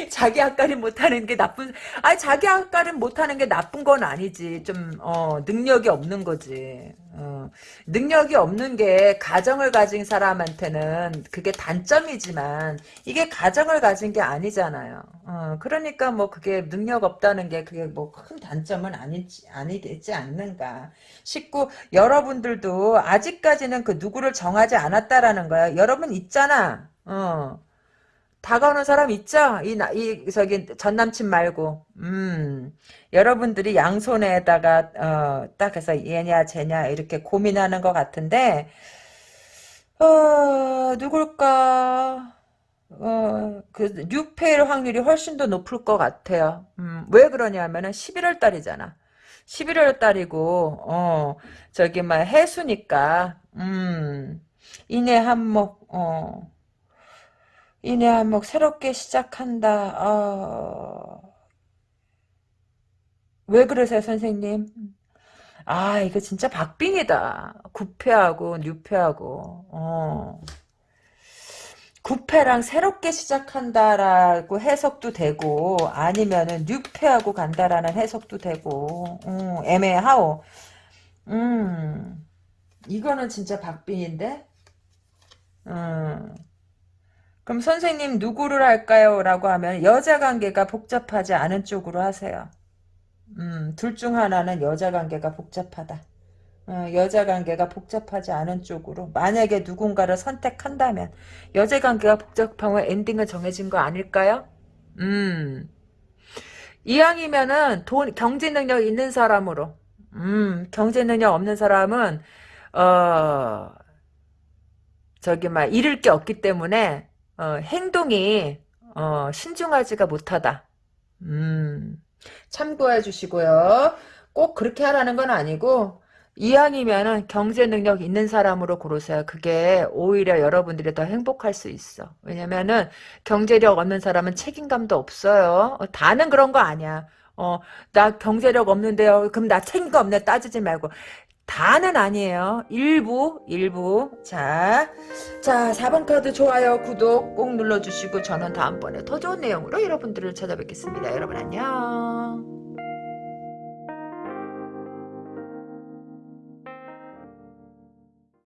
자기 앞가림 못하는 게 나쁜 아니 자기 앞가림 못하는 게 나쁜 건 아니지. 좀 어, 능력이 없는 거지. 어, 능력이 없는 게 가정을 가진 사람한테는 그게 단점이지만 이게 가정을 가진 게 아니잖아요. 어, 그러니까 뭐 그게 능력 없다는 게 그게 뭐 큰 단점은 아니지 아니겠지 않는가. 싶고 여러분들도 아직까지는 그 누구를 정하지 않았다라는 거야. 여러분 있잖아. 어 다가오는 사람 있죠? 이, 이, 저기, 전 남친 말고. 음, 여러분들이 양손에다가, 어, 딱 해서 얘냐, 쟤냐, 이렇게 고민하는 것 같은데, 어, 누굴까? 어, 그, 뉴페일 확률이 훨씬 더 높을 것 같아요. 음, 왜 그러냐면은 11월 달이잖아. 11월 달이고 어 저기 막 해수니까 음 인해 한몫 어 인해 한몫 새롭게 시작한다 어. 왜 그러세요 선생님 아 이거 진짜 박빙이다 구패하고 뉴패하고 어 구패랑 새롭게 시작한다라고 해석도 되고 아니면은 뉴패하고 간다라는 해석도 되고 음, 애매하오. 음 이거는 진짜 박빙인데. 음 그럼 선생님 누구를 할까요? 라고 하면 여자 관계가 복잡하지 않은 쪽으로 하세요. 음, 둘 중 하나는 여자 관계가 복잡하다. 어, 여자 관계가 복잡하지 않은 쪽으로 만약에 누군가를 선택한다면 여자 관계가 복잡하면 엔딩은 정해진 거 아닐까요? 음 이왕이면은 돈 경제 능력 있는 사람으로 음 경제 능력 없는 사람은 어 저기 막 잃을 게 없기 때문에 어, 행동이 어, 신중하지가 못하다. 음 참고해 주시고요. 꼭 그렇게 하라는 건 아니고 이왕이면은 경제 능력 있는 사람으로 고르세요. 그게 오히려 여러분들이 더 행복할 수 있어. 왜냐면은 경제력 없는 사람은 책임감도 없어요. 어, 다는 그런 거 아니야. 어, 나 경제력 없는데요. 그럼 나 책임감 없네. 따지지 말고. 다는 아니에요. 일부, 일부. 자, 자, 4번 카드 좋아요, 구독 꼭 눌러주시고 저는 다음번에 더 좋은 내용으로 여러분들을 찾아뵙겠습니다. 여러분 안녕.